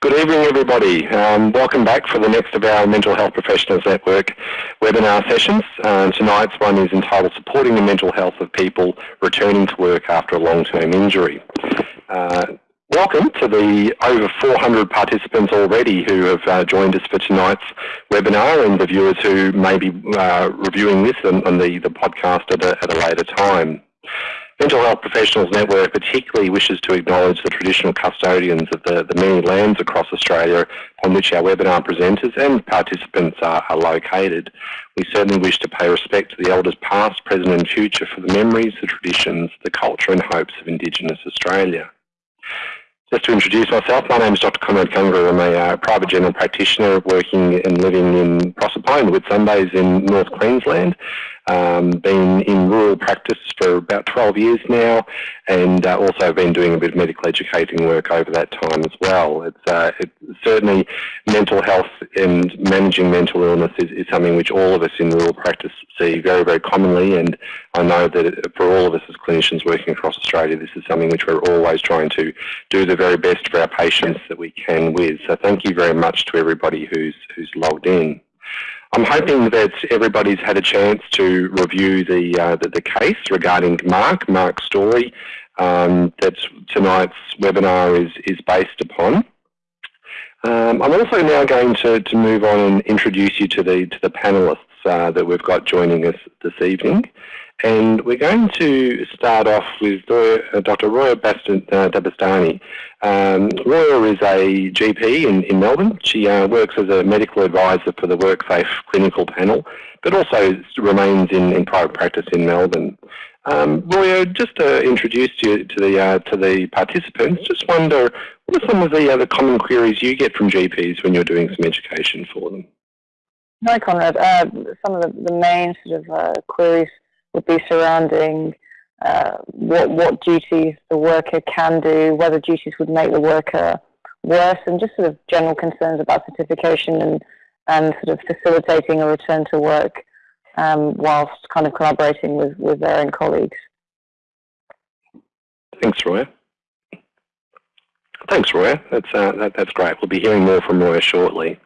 Good evening everybody. Um, welcome back for the next of our Mental Health Professionals Network webinar sessions. Uh, tonight's one is entitled Supporting the Mental Health of People Returning to Work After a Long-Term Injury. Uh, welcome to the over 400 participants already who have uh, joined us for tonight's webinar and the viewers who may be uh, reviewing this on, on the, the podcast at a, at a later time. Mental Health Professionals Network particularly wishes to acknowledge the traditional custodians of the, the many lands across Australia on which our webinar presenters and participants are, are located. We certainly wish to pay respect to the elders past, present and future for the memories, the traditions, the culture and hopes of Indigenous Australia. Just to introduce myself, my name is Dr. Conrad Kungar. I'm a uh, private general practitioner working and living in Proserpine, Whitsundays in North Queensland. Um, been in rural practice for about 12 years now and uh, also been doing a bit of medical educating work over that time as well. It's, uh, it, certainly mental health and managing mental illness is, is, something which all of us in rural practice see very, very commonly and I know that for all of us as clinicians working across Australia, this is something which we're always trying to do the very best for our patients that we can with. So thank you very much to everybody who's, who's logged in. I'm hoping that everybody's had a chance to review the, uh, the, the, case regarding Mark, Mark's story um, that tonight's webinar is, is based upon. Um, I'm also now going to, to move on and introduce you to the, to the panellists uh, that we've got joining us this evening. And we're going to start off with Dr. Roya uh, Dabastani. Um, Roya is a GP in, in Melbourne. She uh, works as a medical advisor for the WorkSafe clinical panel, but also remains in, in private practice in Melbourne. Um, Roya, just to introduce you to the uh, to the participants, just wonder what are some of the other common queries you get from GPs when you're doing some education for them? Hi, Conrad. Uh, some of the, the main sort of uh, queries would be surrounding uh, what, what duties the worker can do, whether duties would make the worker worse, and just sort of general concerns about certification and, and sort of facilitating a return to work um, whilst kind of collaborating with, with their own colleagues. Thanks, Roya. Thanks, Roya. That's, uh, that, that's great. We'll be hearing more from Roya shortly.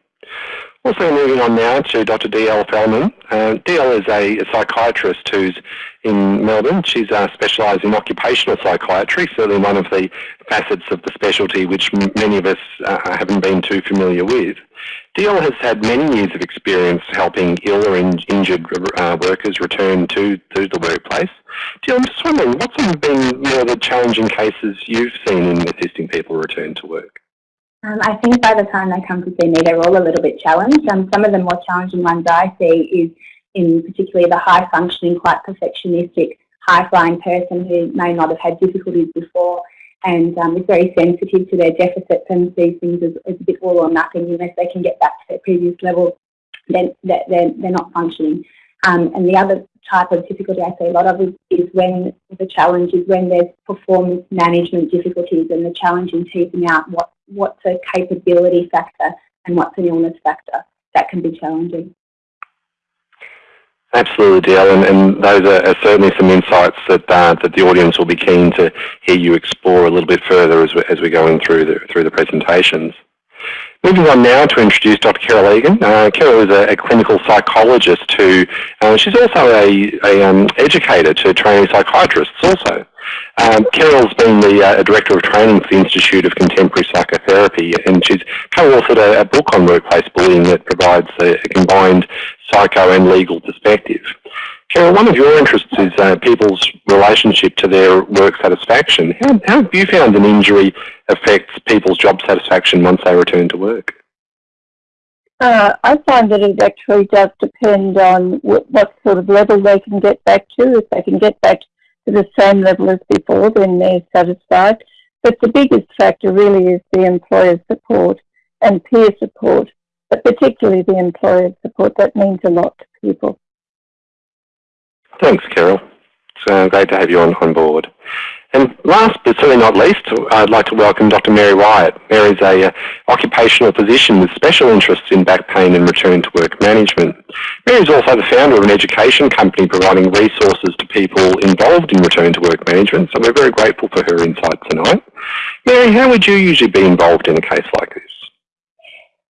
Also moving on now to Dr. D.L. Fellman. Uh, D.L. is a, a, psychiatrist who's in Melbourne. She's uh, specialised in occupational psychiatry, certainly one of the facets of the specialty which many of us uh, haven't been too familiar with. D.L. has had many years of experience helping ill or in injured uh, workers return to, to the workplace. D.L., I'm just wondering, what's been more the challenging cases you've seen in assisting people return to work? Um, I think by the time they come to see me, they're all a little bit challenged. Um, some of the more challenging ones I see is in particularly the high functioning, quite perfectionistic, high flying person who may not have had difficulties before and um, is very sensitive to their deficits and sees things as, as a bit all or nothing. Unless they can get back to their previous level, then they're, they're, not functioning. Um, and the other type of difficulty I see a lot of is, is, when the challenge is when there's performance management difficulties and the challenge in teasing out what what's a capability factor and what's an illness factor. That can be challenging. Absolutely, Dale, and, and those are, are, certainly some insights that uh, that the audience will be keen to hear you explore a little bit further as, we, as we're going through the through the presentations. Moving on now to introduce Dr. Carol Egan. Uh, Carol is a, a, clinical psychologist who, uh, she's also a, a um, educator to training psychiatrists also. Um, Carol's been the uh, Director of Training for the Institute of Contemporary Psychotherapy and she's co-authored a, a, book on workplace bullying that provides a, a, combined psycho and legal perspective. Carol, one of your interests is uh, people's relationship to their work satisfaction. How, how have you found an injury affects people's job satisfaction once they return to work? Uh, I find that it actually does depend on what sort of level they can get back to. If they can get back to the same level as before, then they're satisfied. But the biggest factor really is the employer support and peer support, but particularly the employer support. That means a lot to people. Thanks, Carol. It's uh, great to have you on, on board. And last but certainly not least, I'd like to welcome Dr. Mary Wyatt. Mary is a uh, occupational physician with special interests in back pain and return to work management. Mary is also the founder of an education company providing resources to people involved in return to work management, so we're very grateful for her insight tonight. Mary, how would you usually be involved in a case like this?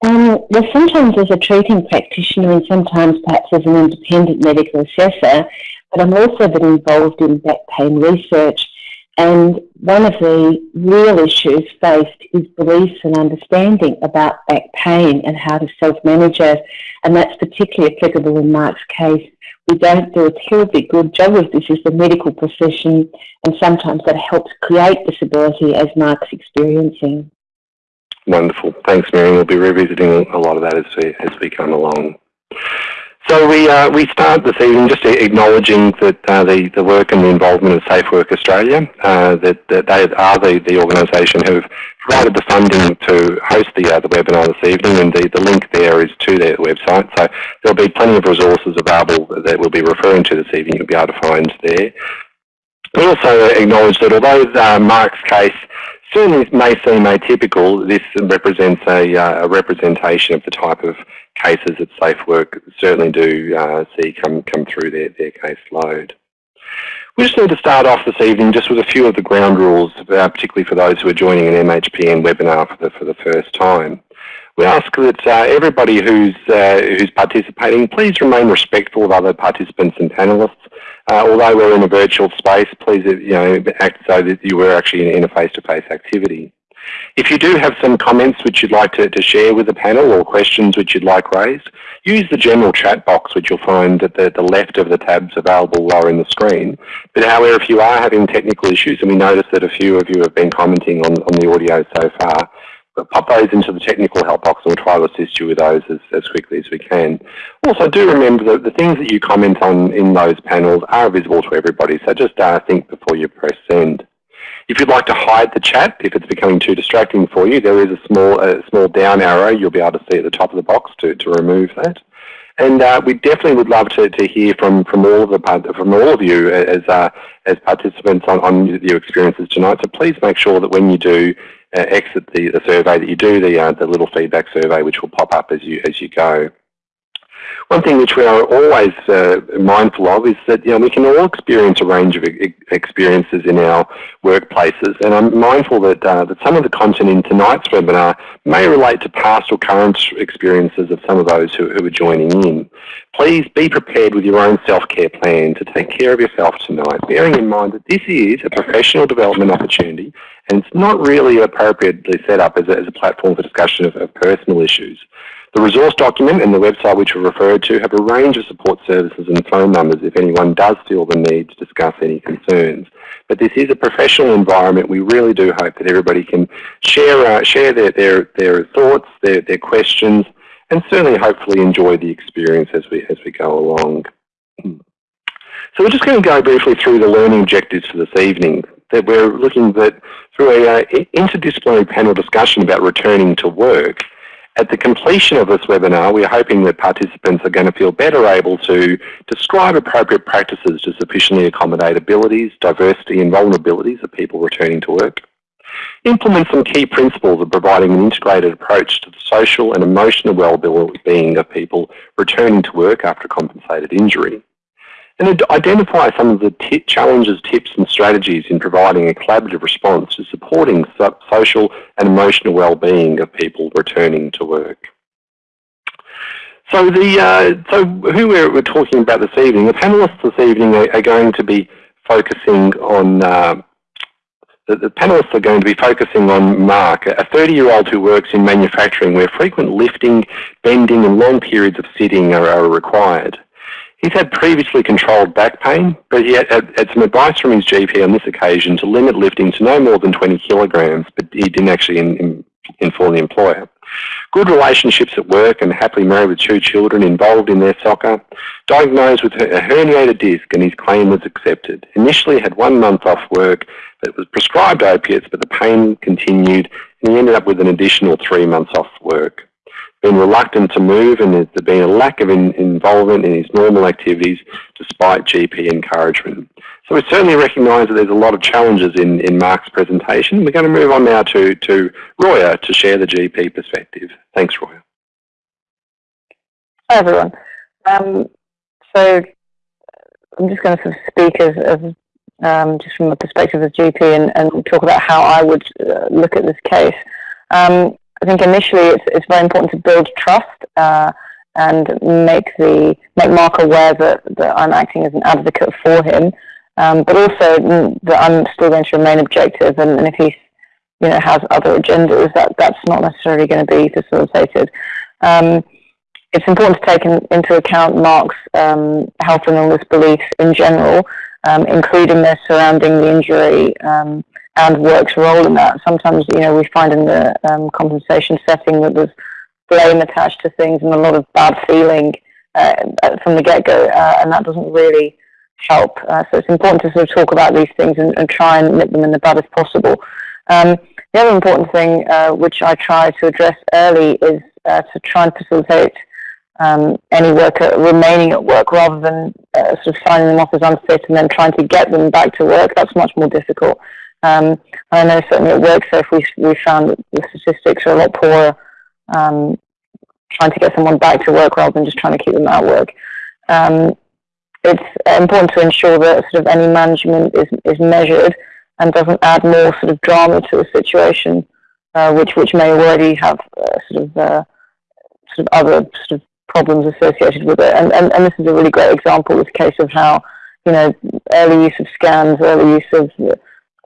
Um, well, sometimes as a treating practitioner and sometimes perhaps as an independent medical assessor, but I'm also been involved in back pain research. And one of the real issues faced is beliefs and understanding about back pain and how to self-manage it. And that's particularly applicable in Mark's case. We don't do a terribly good job of this as the medical profession, and sometimes that helps create disability as Mark's experiencing. Wonderful. Thanks, Mary. We'll be revisiting a lot of that as we, as we come along. So we, uh, we start this evening just acknowledging that uh, the, the work and the involvement of Safe Work Australia, uh, that, that they are the, the organisation who have provided the funding to host the, uh, the webinar this evening and the, the link there is to their website. So there'll be plenty of resources available that we'll be referring to this evening you'll be able to find there. We also acknowledge that although uh, Mark's case certainly may seem atypical, this represents a, uh, a, representation of the type of cases that Safe Work certainly do uh, see come, come through their, their caseload. We just need to start off this evening just with a few of the ground rules, uh, particularly for those who are joining an MHPN webinar for the, for the first time. We ask that uh, everybody who's, uh, who's participating, please remain respectful of other participants and panellists. Uh, although we're in a virtual space, please you know, act so that you were actually in, a face-to-face -face activity. If you do have some comments which you'd like to, to share with the panel or questions which you'd like raised, use the general chat box which you'll find at the, the left of the tabs available lower in the screen. But however, if you are having technical issues, and we notice that a few of you have been commenting on, on the audio so far, pop those into the technical help box and we'll try to assist you with those as, as quickly as we can. Also, do remember that the things that you comment on in those panels are visible to everybody, so just uh, think before you press send. If you'd like to hide the chat, if it's becoming too distracting for you, there is a small, a small down arrow you'll be able to see at the top of the box to, to remove that. And uh, we definitely would love to, to hear from, from all of the from all of you as uh, as participants on, on your experiences tonight. So please make sure that when you do exit the, the survey that you do the uh, the little feedback survey, which will pop up as you as you go. One thing which we are always uh, mindful of is that you know we can all experience a range of experiences in our workplaces, and I'm mindful that uh, that some of the content in tonight's webinar may relate to past or current experiences of some of those who, who are joining in. Please be prepared with your own self-care plan to take care of yourself tonight, bearing in mind that this is a professional development opportunity, and it's not really appropriately set up as a, as a platform for discussion of, of personal issues. The resource document and the website which we referred to have a range of support services and phone numbers if anyone does feel the need to discuss any concerns. But this is a professional environment. We really do hope that everybody can share, uh, share their, their, their thoughts, their, their questions, and certainly hopefully enjoy the experience as we, as we go along. So we're just going to go briefly through the learning objectives for this evening. That we're looking at through a uh, interdisciplinary panel discussion about returning to work. At the completion of this webinar, we're hoping that participants are going to feel better able to describe appropriate practices to sufficiently accommodate abilities, diversity and vulnerabilities of people returning to work. Implement some key principles of providing an integrated approach to the social and emotional well-being of people returning to work after compensated injury and identify some of the challenges, tips and strategies in providing a collaborative response to supporting so social and emotional well-being of people returning to work. So the uh, so who we're, we're, talking about this evening, the panelists this evening are, are going to be focusing on uh, the, the, panelists are going to be focusing on Mark, a 30-year-old who works in manufacturing where frequent lifting, bending and long periods of sitting are, are required. He's had previously controlled back pain, but he had, some advice from his GP on this occasion to limit lifting to no more than 20 kilograms, but he didn't actually in, in, inform the employer. Good relationships at work and happily married with two children involved in their soccer. Diagnosed with a herniated disc and his claim was accepted. Initially had one month off work, but was prescribed opiates, but the pain continued and he ended up with an additional three months off work been reluctant to move and there's been a lack of in, involvement in his normal activities despite GP encouragement. So we certainly recognise that there's a lot of challenges in, in Mark's presentation. We're going to move on now to, to Roya to share the GP perspective. Thanks, Roya. Hi, everyone. Um, so I'm just going to sort of speak as, as um, just from the perspective of GP and, and, talk about how I would uh, look at this case. Um, I think initially it's, it's very important to build trust uh, and make the make Mark aware that, that I'm acting as an advocate for him, um, but also that I'm still going to remain objective. And, and if he, you know, has other agendas, that that's not necessarily going to be facilitated. Um, it's important to take in, into account Mark's um, health and illness beliefs in general, um, including their surrounding the injury um, and work's role in that. Sometimes, you know, we find in the um, compensation setting that there's blame attached to things and a lot of bad feeling uh, from the get-go, uh, and that doesn't really help. Uh, so it's important to sort of talk about these things and, and try and nip them in the bud as possible. Um, the other important thing, uh, which I try to address early, is uh, to try and facilitate um, any worker remaining at work rather than uh, sort of signing them off as unfit and then trying to get them back to work. That's much more difficult. Um, I know certainly at WorkSafe we, we found that the statistics are a lot poorer um, trying to get someone back to work rather than just trying to keep them out of work. Um, it's important to ensure that sort of any management is, is measured and doesn't add more sort of drama to a situation, uh, which which may already have uh, sort of uh, sort of other sort of problems associated with it. And, and and this is a really great example, this case of how you know early use of scans, early use of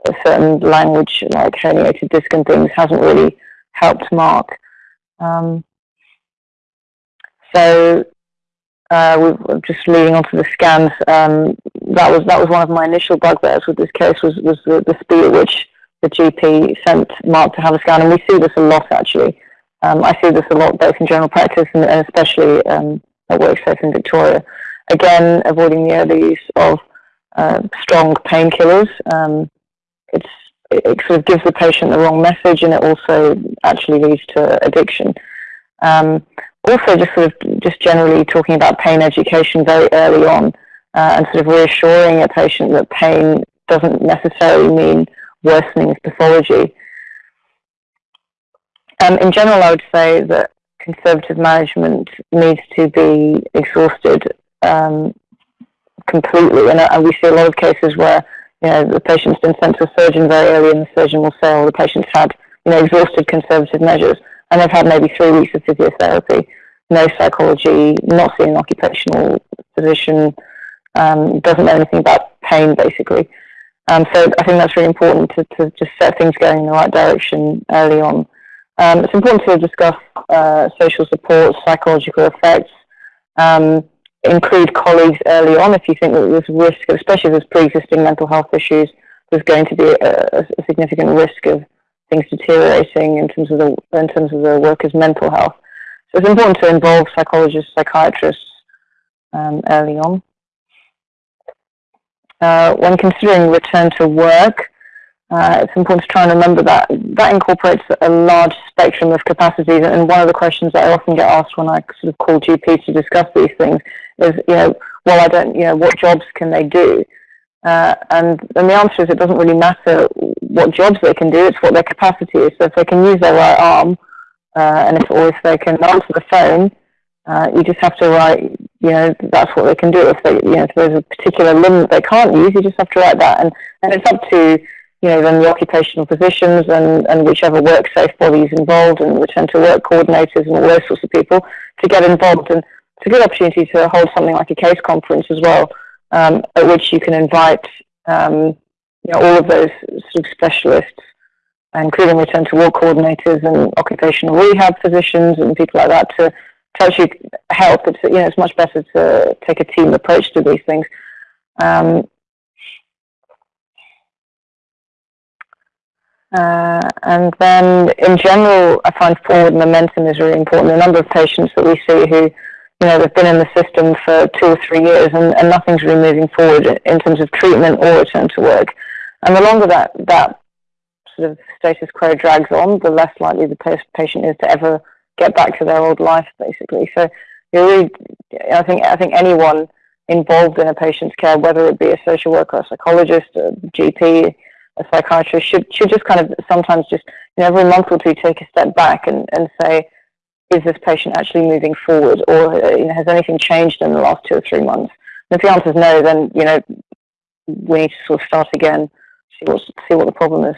a certain language like herniated disc and things hasn't really helped Mark. Um, so uh, we just leading on to the scans. Um, that was that was one of my initial bugbears with this case was was the, the speed at which the GP sent Mark to have a scan, and we see this a lot actually. Um, I see this a lot both in general practice and, and especially um, at WorkSafe in Victoria. Again, avoiding the early use of uh, strong painkillers. Um, it's it, sort of gives the patient the wrong message, and it also actually leads to addiction. Um, also, just sort of just generally talking about pain education very early on, uh, and sort of reassuring a patient that pain doesn't necessarily mean worsening of pathology. Um, in general, I would say that conservative management needs to be exhausted um, completely, and, uh, and we see a lot of cases where you know, the patient's been sent to a surgeon very early and the surgeon will say, oh, the patient's had, you know, exhausted conservative measures and they've had maybe three weeks of physiotherapy, no psychology, not seeing an occupational physician, um, doesn't know anything about pain basically. Um, so I think that's really important to, to just set things going in the right direction early on. Um, it's important to discuss uh, social support, psychological effects, um, include colleagues early on if you think that there's risk, especially if there's pre-existing mental health issues, there's going to be a, a, significant risk of things deteriorating in terms of the in terms of the worker's mental health. So it's important to involve psychologists, psychiatrists um, early on. Uh, when considering return to work, uh, it's important to try and remember that that incorporates a large spectrum of capacities. And one of the questions that I often get asked when I sort of call GPs to discuss these things is, you know, well, I don't, you know, what jobs can they do? Uh, and, and the answer is it doesn't really matter what jobs they can do, it's what their capacity is. So if they can use their right arm, uh, and if, or if they can answer the phone, uh, you just have to write, you know, that's what they can do. If they, you know, if there's a particular limb that they can't use, you just have to write that. And, and it's up to, you know, then the occupational physicians and, and whichever WorkSafe bodies involved and return to work coordinators and all those sorts of people to get involved. And it's a good opportunity to hold something like a case conference as well, um, at which you can invite, um, you know, all of those sort of specialists, including return to work coordinators and occupational rehab physicians and people like that to, to actually help. It's, you know, it's much better to take a team approach to these things. Um, Uh, and then in general, I find forward momentum is really important. The number of patients that we see who, you know, they've been in the system for two or three years and, and nothing's really moving forward in terms of treatment or return to work. And the longer that, that sort of status quo drags on, the less likely the patient is to ever get back to their old life, basically. So you really, I think, I think anyone involved in a patient's care, whether it be a social worker, a psychologist, a GP, a psychiatrist should should just kind of sometimes just you know, every month or two take a step back and, and say, is this patient actually moving forward, or uh, you know, has anything changed in the last two or three months? And if the answer is no, then you know we need to sort of start again, see what see what the problem is.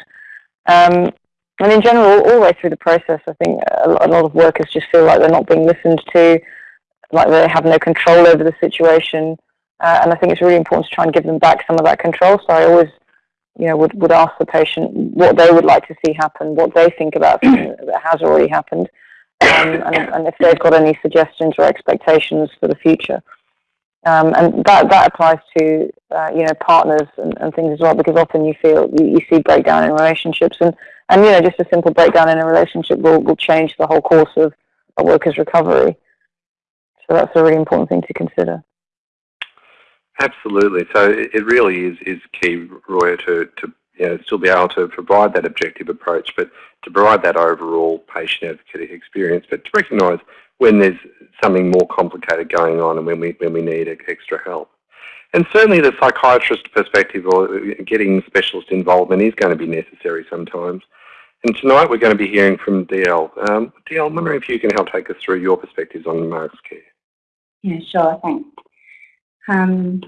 Um, and in general, all the way through the process, I think a lot of workers just feel like they're not being listened to, like they have no control over the situation. Uh, and I think it's really important to try and give them back some of that control. So I always, you know, would, would ask the patient what they would like to see happen, what they think about something that has already happened, um, and, and if they've got any suggestions or expectations for the future. Um, and that, that applies to, uh, you know, partners and, and, things as well, because often you feel, you, you, see breakdown in relationships and, and, you know, just a simple breakdown in a relationship will, will change the whole course of a worker's recovery. So that's a really important thing to consider. Absolutely. So it really is, is key, Roya, to, to you know, still be able to provide that objective approach, but to provide that overall patient advocate experience, but to recognise when there's something more complicated going on and when we, when we need extra help. And certainly the psychiatrist perspective or getting specialist involvement is going to be necessary sometimes. And tonight we're going to be hearing from DL. Um, DL, I'm wondering if you can help take us through your perspectives on Mark's care. Yeah, sure, thanks. Um,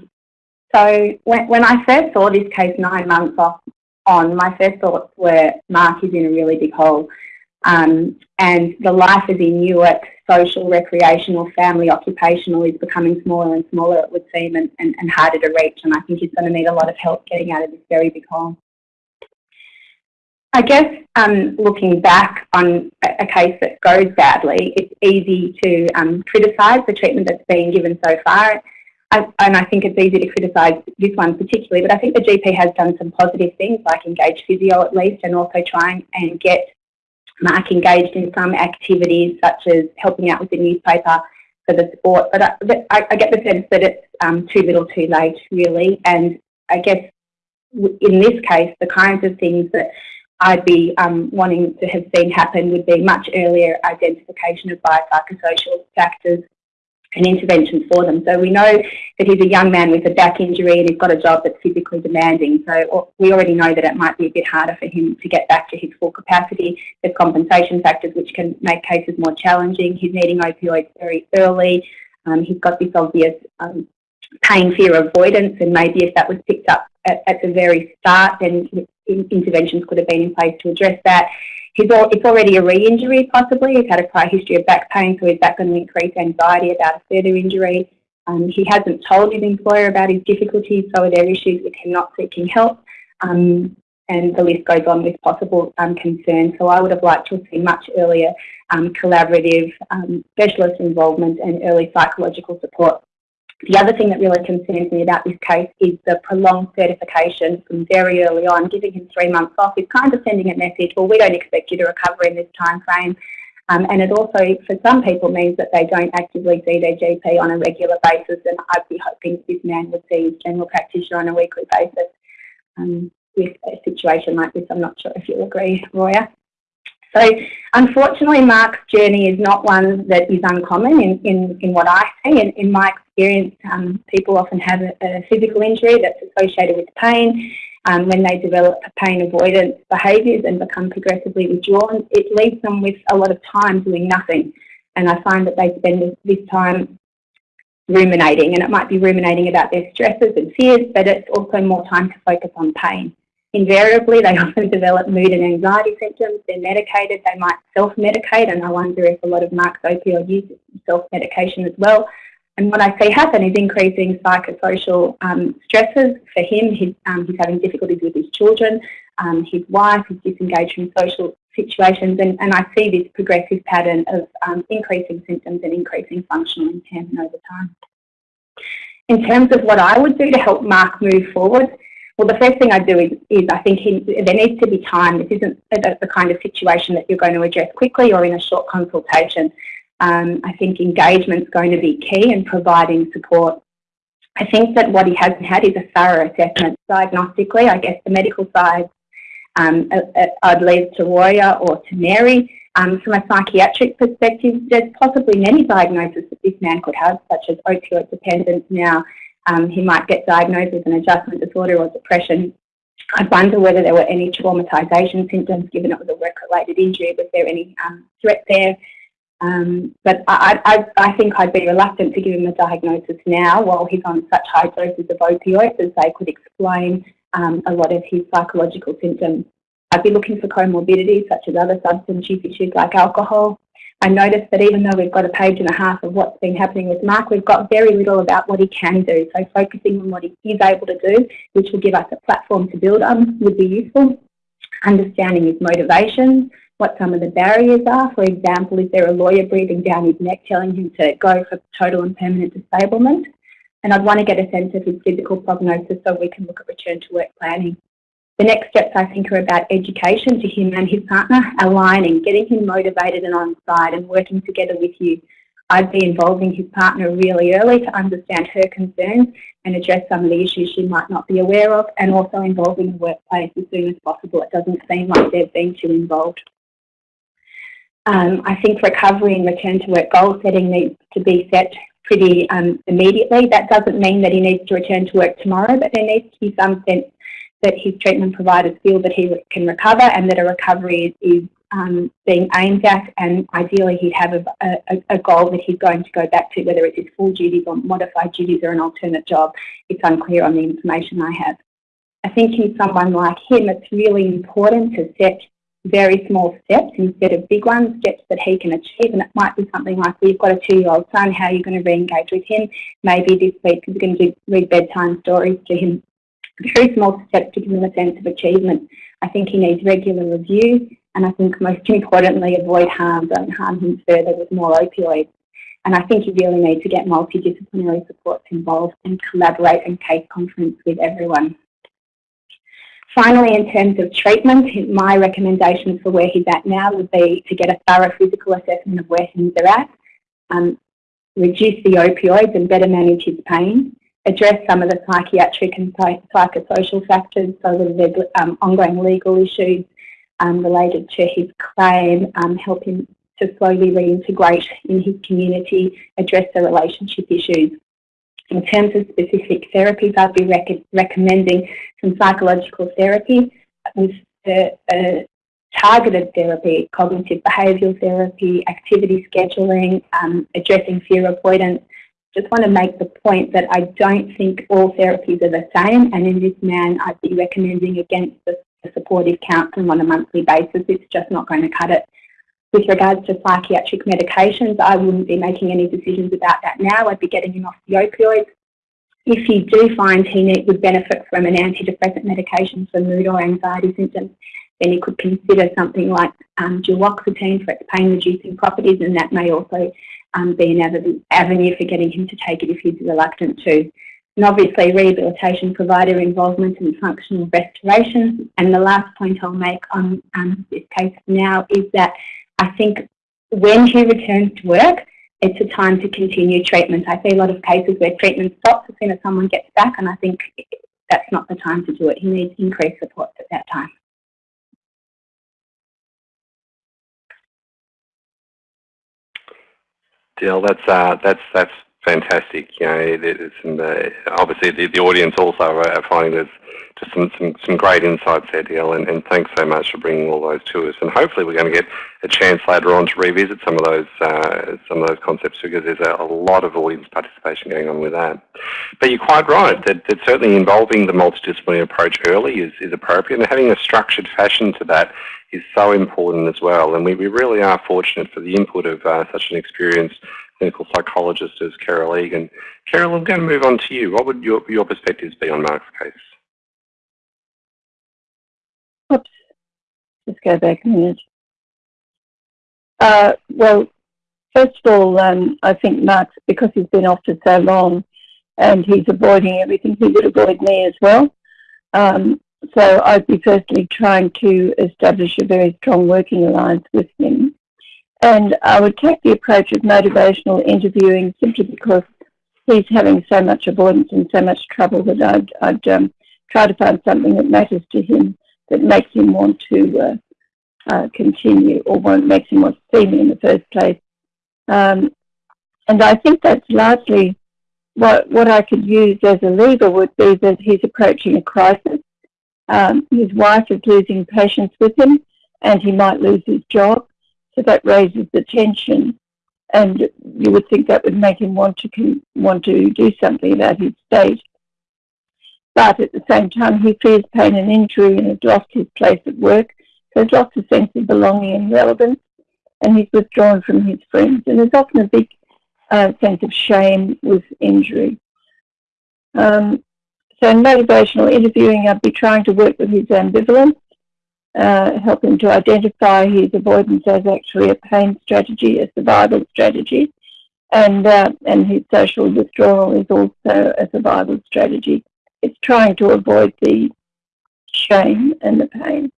so when, when I first saw this case nine months off on, my first thoughts were Mark is in a really big hole. Um, and the life as he knew it, social, recreational, family, occupational, is becoming smaller and smaller, it would seem, and, and, and harder to reach. And I think he's going to need a lot of help getting out of this very big hole. I guess um, looking back on a, case that goes badly, it's easy to um, criticise the treatment that's been given so far. I, and I think it's easy to criticise this one particularly, but I think the GP has done some positive things like engage physio at least and also trying and get Mark engaged in some activities such as helping out with the newspaper for the sport. But I, I get the sense that it's um, too little too late really. And I guess in this case, the kinds of things that I'd be um, wanting to have seen happen would be much earlier identification of biopsychosocial factors and interventions for them. So we know that he's a young man with a back injury and he's got a job that's physically demanding. So we already know that it might be a bit harder for him to get back to his full capacity. There's compensation factors which can make cases more challenging. He's needing opioids very early. Um, he's got this obvious um, pain fear avoidance and maybe if that was picked up at, at the very start then interventions could have been in place to address that. He's all, it's already a re-injury possibly. He's had a prior history of back pain, so is that going to increase anxiety about a further injury? Um, he hasn't told his employer about his difficulties, so are there issues with him not seeking help? Um, and the list goes on with possible um, concerns. So I would have liked to have seen much earlier um, collaborative um, specialist involvement and early psychological support the other thing that really concerns me about this case is the prolonged certification from very early on, giving him three months off is kind of sending a message, well, we don't expect you to recover in this time frame. Um, and it also, for some people, means that they don't actively see their GP on a regular basis. And I'd be hoping this man would see his general practitioner on a weekly basis um, with a situation like this. I'm not sure if you'll agree, Roya. So unfortunately, Mark's journey is not one that is uncommon in, in, in what I see. In, in my experience, um, people often have a, a, physical injury that's associated with pain. Um, when they develop pain avoidance behaviours and become progressively withdrawn, it leaves them with a lot of time doing nothing. And I find that they spend this time ruminating, and it might be ruminating about their stresses and fears, but it's also more time to focus on pain. Invariably, they often develop mood and anxiety symptoms. They're medicated. They might self-medicate, and I wonder if a lot of Mark's opioid use is self-medication as well. And what I see happen is increasing psychosocial um, stresses for him. He's, um, he's, having difficulties with his children, um, his wife he's disengaged from social situations, and, and I see this progressive pattern of um, increasing symptoms and increasing functional impairment over time. In terms of what I would do to help Mark move forward, well, the first thing I do is, is I think he, there needs to be time. This isn't the, the, kind of situation that you're going to address quickly or in a short consultation. Um, I think engagement is going to be key in providing support. I think that what he hasn't had is a thorough assessment diagnostically. I guess the medical side um, I'd leave to Roya or to Mary. Um, from a psychiatric perspective, there's possibly many diagnoses that this man could have, such as opioid dependence now, um, he might get diagnosed with an adjustment disorder or depression. I wonder whether there were any traumatisation symptoms, given it was a work-related injury. Was there any um, threat there? Um, but I, I, I, think I'd be reluctant to give him a diagnosis now while he's on such high doses of opioids as they could explain um, a lot of his psychological symptoms. I'd be looking for comorbidities such as other substance use issues like alcohol. I noticed that even though we've got a page and a half of what's been happening with Mark, we've got very little about what he can do. So focusing on what he is able to do, which will give us a platform to build on, would be useful. Understanding his motivations, what some of the barriers are. For example, is there a lawyer breathing down his neck telling him to go for total and permanent disablement? And I'd want to get a sense of his physical prognosis so we can look at return to work planning. The next steps I think are about education to him and his partner, aligning, getting him motivated and on side and working together with you. I'd be involving his partner really early to understand her concerns and address some of the issues she might not be aware of and also involving the workplace as soon as possible. It doesn't seem like they've been too involved. Um, I think recovery and return to work goal setting needs to be set pretty um, immediately. That doesn't mean that he needs to return to work tomorrow, but there needs to be some sense that his treatment providers feel that he can recover and that a recovery is, is um, being aimed at and ideally he'd have a, a, a, goal that he's going to go back to, whether it's his full duties or modified duties or an alternate job. It's unclear on the information I have. I think in someone like him, it's really important to set very small steps instead of big ones, steps that he can achieve. And it might be something like we've got a two-year-old son, how are you going to re-engage with him? Maybe this week you're going to do, read bedtime stories to him. Very small steps to give him a sense of achievement. I think he needs regular review and I think most importantly avoid harm, don't harm him further with more opioids. And I think you really need to get multidisciplinary supports involved and collaborate and case conference with everyone. Finally, in terms of treatment, my recommendation for where he's at now would be to get a thorough physical assessment of where things are at, um, reduce the opioids and better manage his pain, address some of the psychiatric and psychosocial factors, so there's um, ongoing legal issues um, related to his claim, um, help him to slowly reintegrate in his community, address the relationship issues. In terms of specific therapies, I'd be rec recommending some psychological therapy with a targeted therapy, cognitive behavioural therapy, activity scheduling, um, addressing fear avoidance. Just want to make the point that I don't think all therapies are the same and in this man I'd be recommending against the, the supportive counselling on a monthly basis. It's just not going to cut it. With regards to psychiatric medications, I wouldn't be making any decisions about that now. I'd be getting him off the opioids. If you do find he need, would benefit from an antidepressant medication for mood or anxiety symptoms, then you could consider something like um, duloxetine for its pain-reducing properties, and that may also um, be an avenue for getting him to take it if he's reluctant to. And obviously rehabilitation provider involvement and functional restoration. And the last point I'll make on um, this case now is that I think when he returns to work, it's a time to continue treatment. I see a lot of cases where treatment stops as soon as someone gets back, and I think that's not the time to do it. He needs increased support at that time. Dale, that's uh, that's that's fantastic. You know, it, it's in the, obviously the, the audience also are finding there's just some, some, some great insights there, Dale, and, and thanks so much for bringing all those to us. And hopefully we're going to get a chance later on to revisit some of those uh, some of those concepts because there's a, a, lot of audience participation going on with that. But you're quite right that, that certainly involving the multidisciplinary approach early is, is appropriate, and having a structured fashion to that is so important as well. And we, we really are fortunate for the input of uh, such an experienced clinical psychologist as Carol Egan. Carol, I'm going to move on to you. What would your, your perspectives be on Mark's case? Oops. Just go back a minute. Uh, well, first of all, um, I think Mark's, because he's been off for so long and he's avoiding everything, he would avoid me as well. Um, so I'd be firstly trying to establish a very strong working alliance with him. And I would take the approach of motivational interviewing simply because he's having so much avoidance and so much trouble that I'd, I'd um, try to find something that matters to him that makes him want to uh, uh, continue or what makes him want to see me in the first place. Um, and I think that's largely what, what I could use as a lever would be that he's approaching a crisis. Um, his wife is losing patience with him and he might lose his job. So that raises the tension, and you would think that would make him want to want to do something about his state. But at the same time, he fears pain and injury and has lost his place at work So he's lost a sense of belonging and relevance, and he's withdrawn from his friends. And there's often a big uh, sense of shame with injury. Um, so in motivational interviewing, I'd be trying to work with his ambivalence, uh, help him to identify his avoidance as actually a pain strategy, a survival strategy, and uh, and his social withdrawal is also a survival strategy. It's trying to avoid the shame and the pain.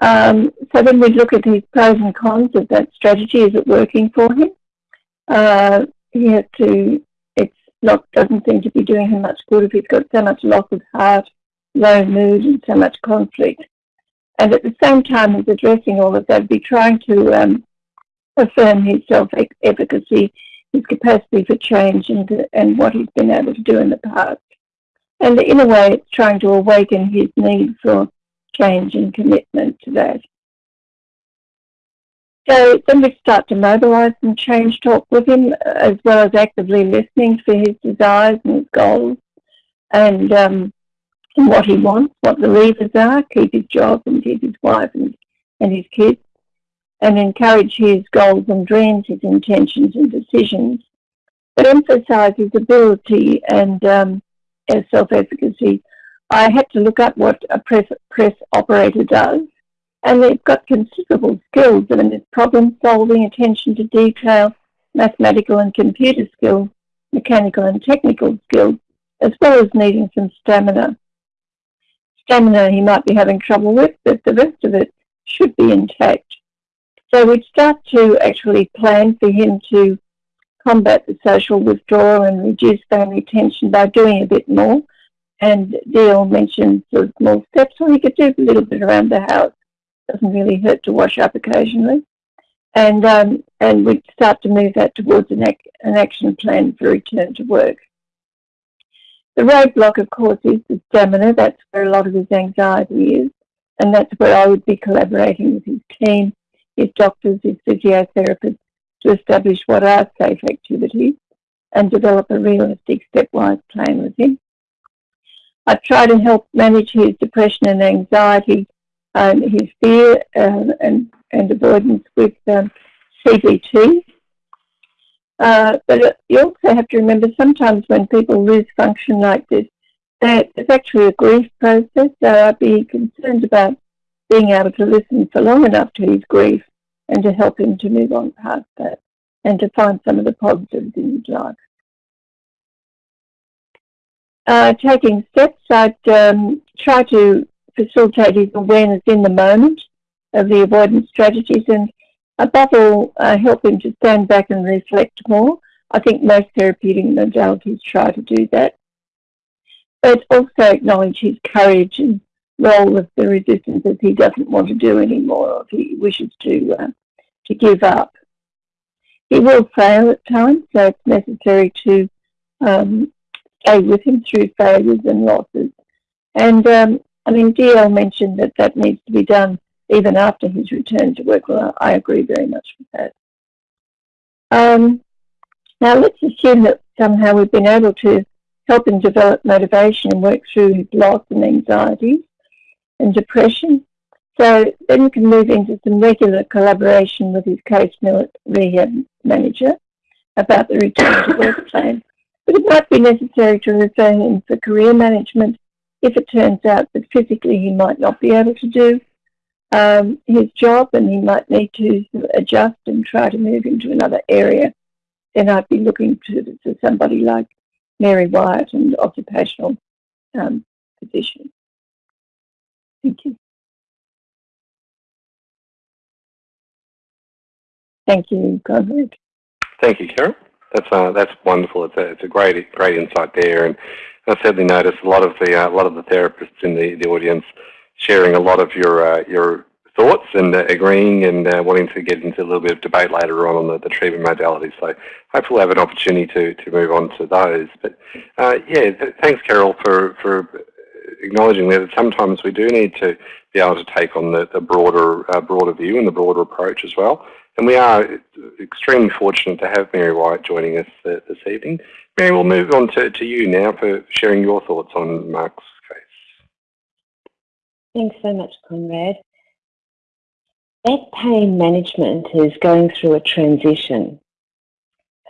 Um, so then we look at his pros and cons of that strategy. Is it working for him? Uh, he has to. It's not doesn't seem to be doing him much good if he's got so much loss of heart, low mood, and so much conflict. And at the same time as addressing all of that, be trying to um, affirm his self-efficacy, his capacity for change, and, and what he's been able to do in the past. And in a way, it's trying to awaken his need for change and commitment to that. So then we start to mobilise and change talk with him, as well as actively listening for his desires and his goals, and um, what he wants, what the levers are, keep his job and keep his wife and, and his kids, and encourage his goals and dreams, his intentions and decisions, but emphasise his ability and um, self-efficacy. I had to look up what a press, press operator does, and they've got considerable skills. I mean, it's problem solving, attention to detail, mathematical and computer skills, mechanical and technical skills, as well as needing some stamina stamina he might be having trouble with, but the rest of it should be intact. So we'd start to actually plan for him to combat the social withdrawal and reduce family tension by doing a bit more. And Dale mentioned sort of small steps, so he could do a little bit around the house. Doesn't really hurt to wash up occasionally. And um, and we'd start to move that towards an, ac an action plan for return to work. The roadblock, of course, is the stamina. That's where a lot of his anxiety is. And that's where I would be collaborating with his team, his doctors, his physiotherapists to establish what are safe activities and develop a realistic stepwise plan with him. I try to help manage his depression and anxiety, um, his fear uh, and, and avoidance with um, CBT, uh, but you also have to remember sometimes when people lose function like this, that it's actually a grief process. So I'd be concerned about being able to listen for long enough to his grief and to help him to move on past that and to find some of the positives in his life. Uh, taking steps, I'd um, try to facilitate his awareness in the moment of the avoidance strategies and above all, uh, help him to stand back and reflect more. I think most therapeutic modalities try to do that. But also acknowledge his courage and role of the resistance if he doesn't want to do anymore or if he wishes to, uh, to give up. He will fail at times, so it's necessary to um, stay with him through failures and losses. And um, I mean, DL mentioned that that needs to be done even after his return to work. Well, I agree very much with that. Um, now, let's assume that somehow we've been able to help him develop motivation and work through his loss and anxiety and depression. So then we can move into some regular collaboration with his case rehab manager about the return to work plan. But it might be necessary to refer him for career management if it turns out that physically he might not be able to do um, his job and he might need to adjust and try to move into another area, then I'd be looking to, to somebody like Mary Wyatt and occupational um, physician. Thank you. Thank you, Conrad. Thank you, Carol. That's uh, that's wonderful. It's a it's a great great insight there, and I certainly noticed a lot of the uh, a lot of the therapists in the the audience sharing a lot of your uh, your thoughts and uh, agreeing and uh, wanting to get into a little bit of debate later on on the, the treatment modalities. So hopefully we'll have an opportunity to, to move on to those. But yeah, th thanks Carol for, for acknowledging that sometimes we do need to be able to take on the, the broader uh, broader view and the broader approach as well. And we are extremely fortunate to have Mary Wyatt joining us uh, this evening. Mary, we'll move on to, to you now for sharing your thoughts on Mark's Thanks so much, Conrad. back pain management is going through a transition.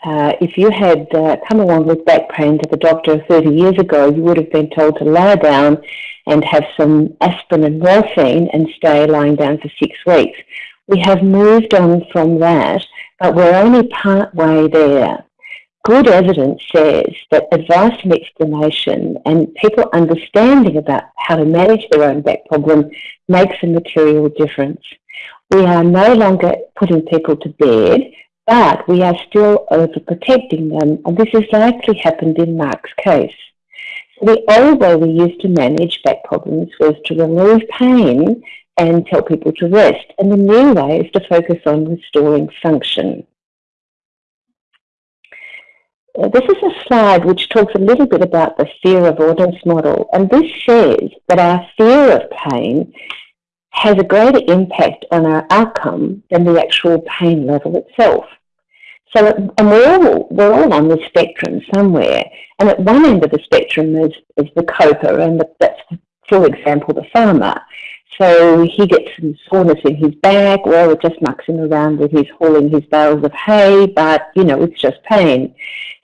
Uh, if you had uh, come along with back pain to the doctor 30 years ago, you would have been told to lie down and have some aspirin and morphine and stay lying down for six weeks. We have moved on from that, but we're only part way there. Good evidence says that advice and explanation and people understanding about how to manage their own back problem makes a material difference. We are no longer putting people to bed, but we are still overprotecting them, and this has likely happened in Mark's case. So the old way we used to manage back problems was to remove pain and tell people to rest, and the new way is to focus on restoring function. Uh, this is a slide which talks a little bit about the fear of avoidance model, and this says that our fear of pain has a greater impact on our outcome than the actual pain level itself. So, and we're all, we're all on the spectrum somewhere, and at one end of the spectrum is, is the coper, and the, that's, for example, the farmer. So he gets some soreness in his back, well, it just mucks him around with his hauling his bales of hay, but, you know, it's just pain.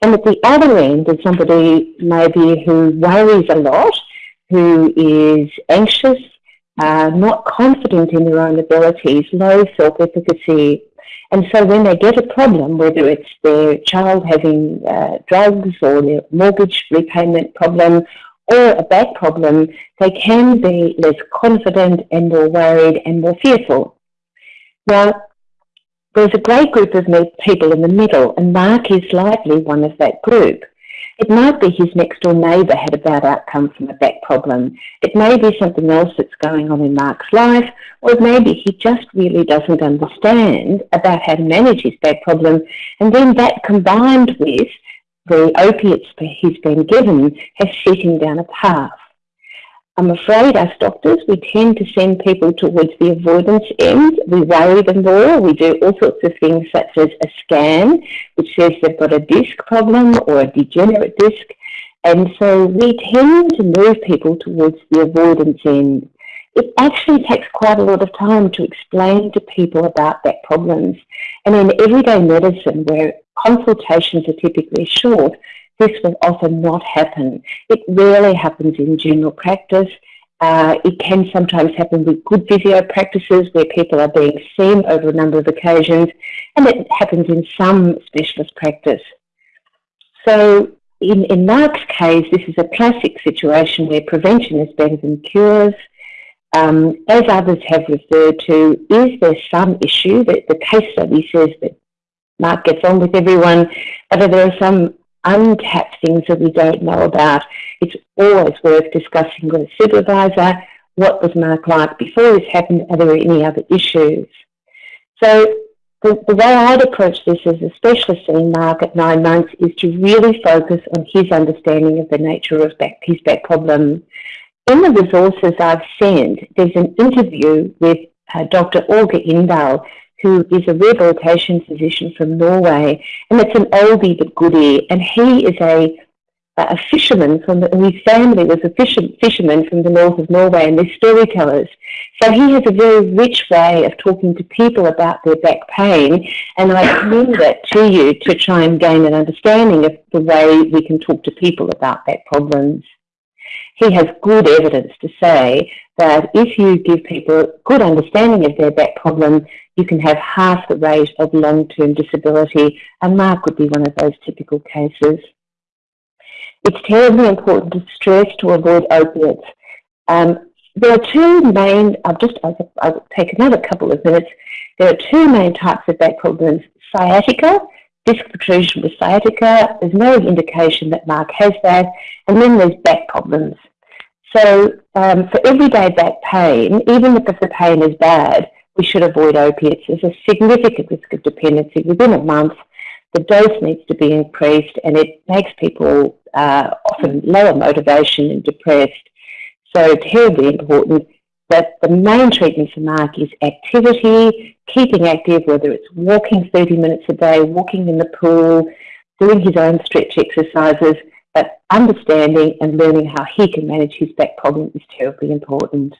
And at the other end is somebody maybe who worries a lot, who is anxious, uh, not confident in their own abilities, low self-efficacy. And so when they get a problem, whether it's their child having uh, drugs or their mortgage repayment problem or a back problem, they can be less confident and more worried and more fearful. Now, there's a great group of people in the middle, and Mark is likely one of that group. It might be his next door neighbour had a bad outcome from a back problem. It may be something else that's going on in Mark's life, or maybe he just really doesn't understand about how to manage his back problem. And then that combined with the opiates he's been given has set him down a path. I'm afraid us doctors, we tend to send people towards the avoidance end. We worry them more. We do all sorts of things such as a scan, which says they've got a disc problem or a degenerate disc. And so we tend to move people towards the avoidance end. It actually takes quite a lot of time to explain to people about back problems. And in everyday medicine, where consultations are typically short, this will often not happen. It rarely happens in general practice. Uh, it can sometimes happen with good physio practices where people are being seen over a number of occasions, and it happens in some specialist practice. So in, in Mark's case, this is a classic situation where prevention is better than cures. Um, as others have referred to, is there some issue that the case study says that Mark gets on with everyone, but there are some untapped things that we don't know about. It's always worth discussing with a supervisor. What was Mark like before this happened? Are there any other issues? So the, the way I'd approach this as a specialist in Mark at nine months is to really focus on his understanding of the nature of back, his back problem. In the resources I've sent, there's an interview with uh, Dr. Aage Indahl, who is a rehabilitation physician from Norway, and it's an oldie but goodie. And he is a a fisherman from the, his family was a fisher, fisherman from the north of Norway, and they're storytellers. So he has a very rich way of talking to people about their back pain, and I commend that to you to try and gain an understanding of the way we can talk to people about back problems. He has good evidence to say that if you give people a good understanding of their back problem, you can have half the rate of long-term disability, and Mark would be one of those typical cases. It's terribly important to stress to avoid opiates. Um, there are two main, I'll just, I'll, I'll take another couple of minutes. There are two main types of back problems, sciatica, disc protrusion with sciatica. There's no indication that Mark has that. And then there's back problems. So um, for everyday back pain, even if the pain is bad, we should avoid opiates. There's a significant risk of dependency. Within a month, the dose needs to be increased and it makes people uh, often lower motivation and depressed. So terribly important that the main treatment for Mark is activity, keeping active, whether it's walking 30 minutes a day, walking in the pool, doing his own stretch exercises, but understanding and learning how he can manage his back problem is terribly important.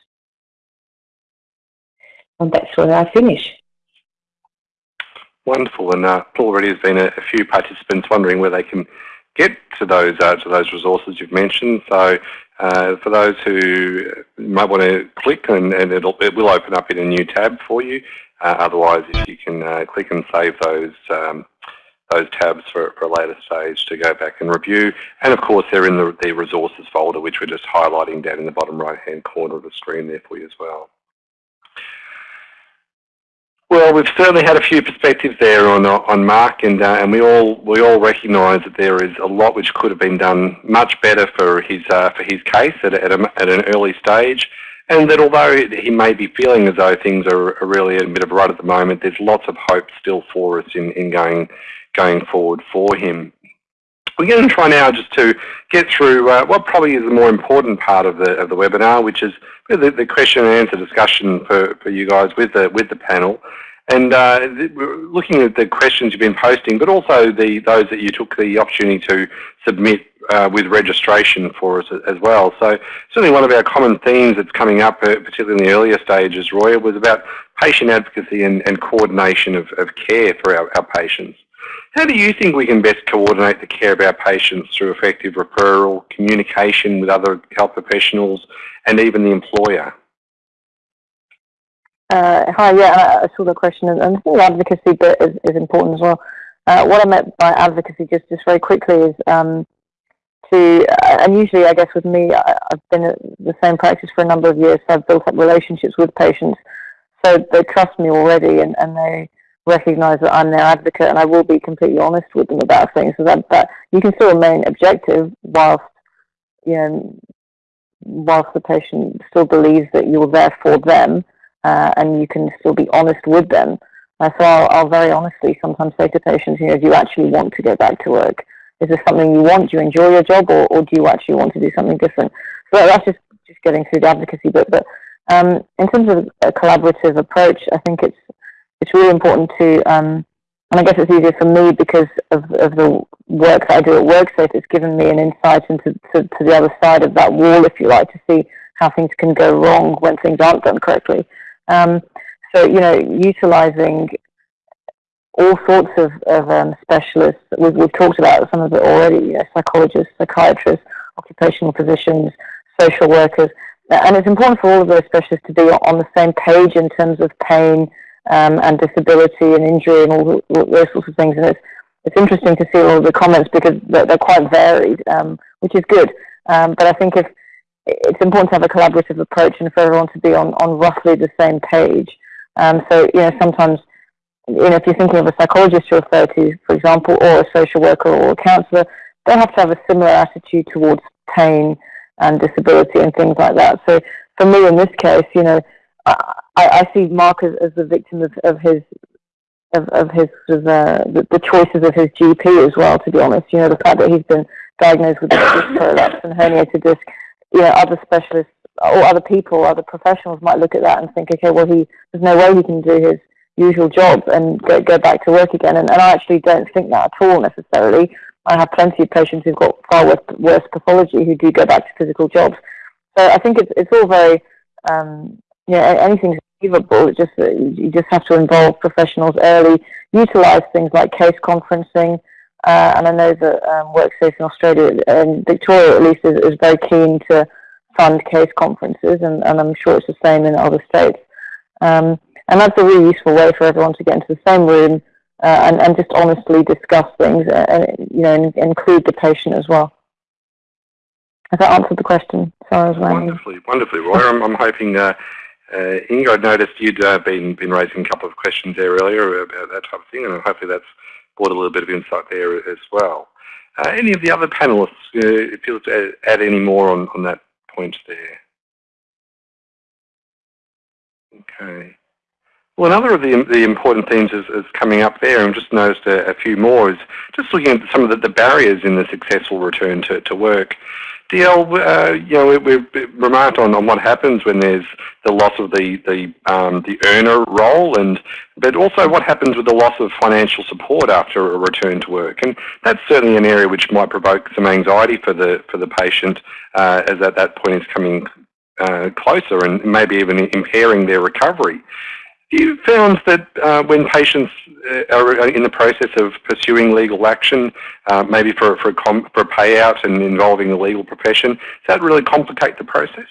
and that's where I finish. Wonderful, and uh, already has been a, a, few participants wondering where they can get to those uh, to those resources you've mentioned. So uh, for those who might want to click and, and it will open up in a new tab for you. Uh, otherwise, if you can uh, click and save those um, those tabs for, for, a later stage to go back and review. And of course, they're in the, the resources folder, which we're just highlighting down in the bottom right-hand corner of the screen there for you as well. Well, we've certainly had a few perspectives there on on Mark, and uh, and we all we all recognise that there is a lot which could have been done much better for his uh, for his case at, at, a, at an early stage, and that although he may be feeling as though things are, are really a bit of a rut at the moment, there's lots of hope still for us in in going going forward for him. We're going to try now just to get through uh, what probably is the more important part of the of the webinar, which is the, the question and answer discussion for, for you guys with the with the panel. And uh, looking at the questions you've been posting, but also the those that you took the opportunity to submit uh, with registration for us as well. So certainly one of our common themes that's coming up, uh, particularly in the earlier stages, Roy, was about patient advocacy and, and coordination of, of care for our, our patients. How do you think we can best coordinate the care of our patients through effective referral, communication with other health professionals, and even the employer? Uh, hi, yeah, I saw the question, and, I think advocacy bit is, is important as well. Uh, what I meant by advocacy, just, just very quickly, is um, to, uh, and usually I guess with me, I, have been at the same practice for a number of years, so I've built up relationships with patients, so they trust me already, and, and they recognise that I'm their advocate and I will be completely honest with them about things. So that, that you can still remain objective whilst you know whilst the patient still believes that you're there for them uh, and you can still be honest with them. Uh, so I'll, I'll, very honestly sometimes say to patients, you know, do you actually want to go back to work? Is this something you want? Do you enjoy your job or, or do you actually want to do something different? So that's just, just getting through the advocacy bit. But um, in terms of a collaborative approach, I think it's it's really important to, um, and I guess it's easier for me because of, of the work that I do at WorkSafe. It's given me an insight into to, to the other side of that wall, if you like, to see how things can go wrong when things aren't done correctly. Um, so, you know, utilizing all sorts of, of um, specialists. We've, we've, talked about some of it already, you know, psychologists, psychiatrists, occupational physicians, social workers. And it's important for all of those specialists to be on the same page in terms of pain, um, and disability and injury and all, all, those sorts of things. And it's, it's interesting to see all the comments because they're, they're quite varied, um, which is good. Um, but I think if it's important to have a collaborative approach and for everyone to be on, on roughly the same page. Um, so, you know, sometimes, you know, if you're thinking of a psychologist to refer to, for example, or a social worker or a counsellor, they have to have a similar attitude towards pain and disability and things like that. So for me in this case, you know, I, I see Mark as, as the victim of, of his of, of his of, uh, the, the, choices of his GP as well. To be honest, you know the fact that he's been diagnosed with disc prolapse and herniated disc. You know, other specialists or other people, other professionals might look at that and think, okay, well, he there's no way he can do his usual job and go, go back to work again. And, and I actually don't think that at all necessarily. I have plenty of patients who've got far worse, worse pathology who do go back to physical jobs. So I think it's it's all very um, know, anything's achievable. Just you just have to involve professionals early, utilize things like case conferencing, uh, and I know that um, WorkSafe in Australia and Victoria at least is, is very keen to fund case conferences, and, and I'm sure it's the same in other states. Um, and that's a really useful way for everyone to get into the same room uh, and, and just honestly discuss things, uh, and you know, and include the patient as well. Has that answered the question? Sorry, I was Wonderfully, wonderfully, Roy. I'm, I'm hoping uh, uh, I noticed you'd uh, been been raising a couple of questions there earlier about that type of thing, and hopefully that's brought a little bit of insight there as well. Uh, any of the other panelists uh, feel to add, add any more on, on that point there? Okay. Well, another of the, the important themes is, is coming up there, and just noticed a, a, few more, is just looking at some of the, the barriers in the successful return to, to work. DL, uh, you know, we, have remarked on, on what happens when there's the loss of the the um, the earner role, and but also what happens with the loss of financial support after a return to work, and that's certainly an area which might provoke some anxiety for the for the patient uh, as at that point is coming uh, closer and maybe even impairing their recovery. You found that uh, when patients uh, are in the process of pursuing legal action, uh, maybe for, for, a for a payout and involving the legal profession, does that really complicate the process?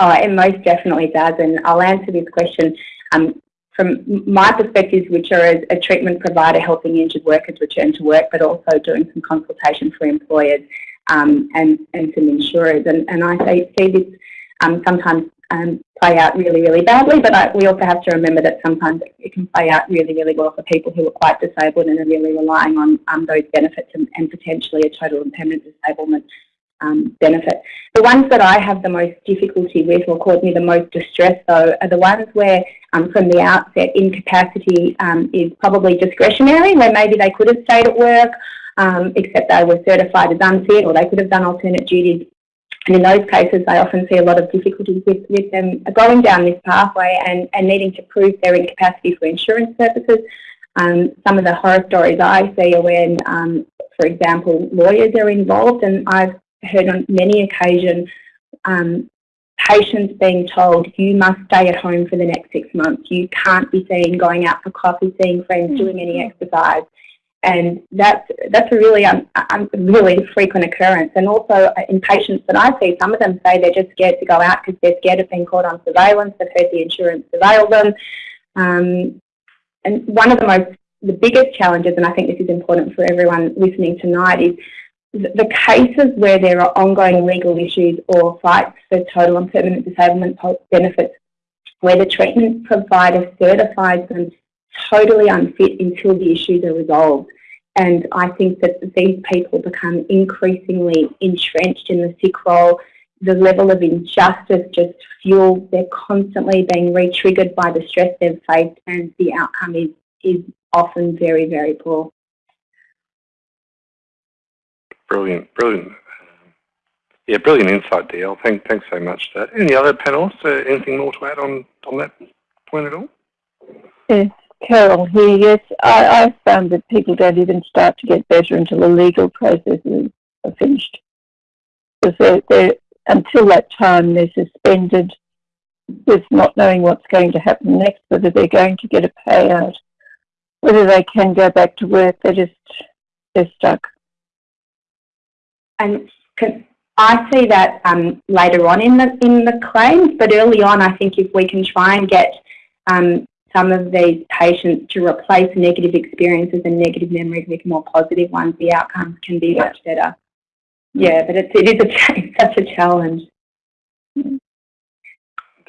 Oh, it most definitely does, and I'll answer this question um, from my perspective, which are as a treatment provider helping injured workers return to work, but also doing some consultation for employers um, and, and some insurers. And, and I see this um, sometimes um, play out really, really badly, but I, we also have to remember that sometimes it can play out really, really well for people who are quite disabled and are really relying on um, those benefits and, and, potentially a total and permanent disablement um, benefit. The ones that I have the most difficulty with or cause me the most distress though are the ones where um, from the outset incapacity um, is probably discretionary, where maybe they could have stayed at work um, except they were certified as unfit or they could have done alternate duties and in those cases, I often see a lot of difficulties with, with them going down this pathway and, and needing to prove their incapacity for insurance purposes. Um, some of the horror stories I see are when, um, for example, lawyers are involved, and I've heard on many occasions um, patients being told, you must stay at home for the next six months. You can't be seen going out for coffee, seeing friends, doing any mm-hmm. exercise and that's that's a really um, really frequent occurrence. And also uh, in patients that I see, some of them say they're just scared to go out because they're scared of being caught on surveillance. They've heard the insurance surveil them. Um, and one of the most the biggest challenges, and I think this is important for everyone listening tonight, is the cases where there are ongoing legal issues or fights for total and permanent disablement benefits, where the treatment provider certifies them totally unfit until the issues are resolved. And I think that these people become increasingly entrenched in the sick role. The level of injustice just fuels. They're constantly being re-triggered by the stress they've faced and the outcome is, is often very, very poor. Brilliant, brilliant. Yeah, brilliant insight, DL. Thank, thanks so much for that. Any other panelists, uh, anything more to add on, on that point at all? Yeah. Carol here, yes, I, found that people don't even start to get better until the legal processes are finished. Because they're, they're, until that time, they're suspended with not knowing what's going to happen next, whether they're going to get a payout, whether they can go back to work. They're just they're stuck. And I see that um, later on in the in the claims, but early on, I think if we can try and get um, some of these patients to replace negative experiences and negative memories with more positive ones, the outcomes can be much better. Yeah, but it's, it is a, such a challenge. Indeed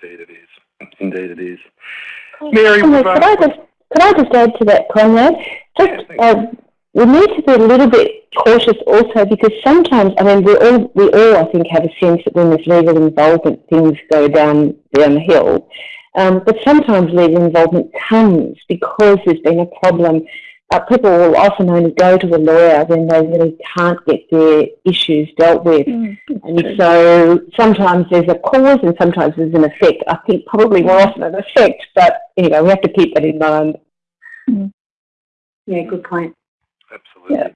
it is. Indeed it is. Mary, could, I just, could I just add to that, Conrad? Just, uh, we need to be a little bit cautious also because sometimes, I mean, we all, we all, I think, have a sense that when there's legal involvement, things go down downhill. Um, but sometimes legal involvement comes because there's been a problem. Uh, people will often only go to a lawyer when they really can't get their issues dealt with. Mm, and true. so sometimes there's a cause and sometimes there's an effect. I think probably more often an effect, but anyway, we have to keep that in mind. Mm. Yeah, good point. Absolutely. Yeah.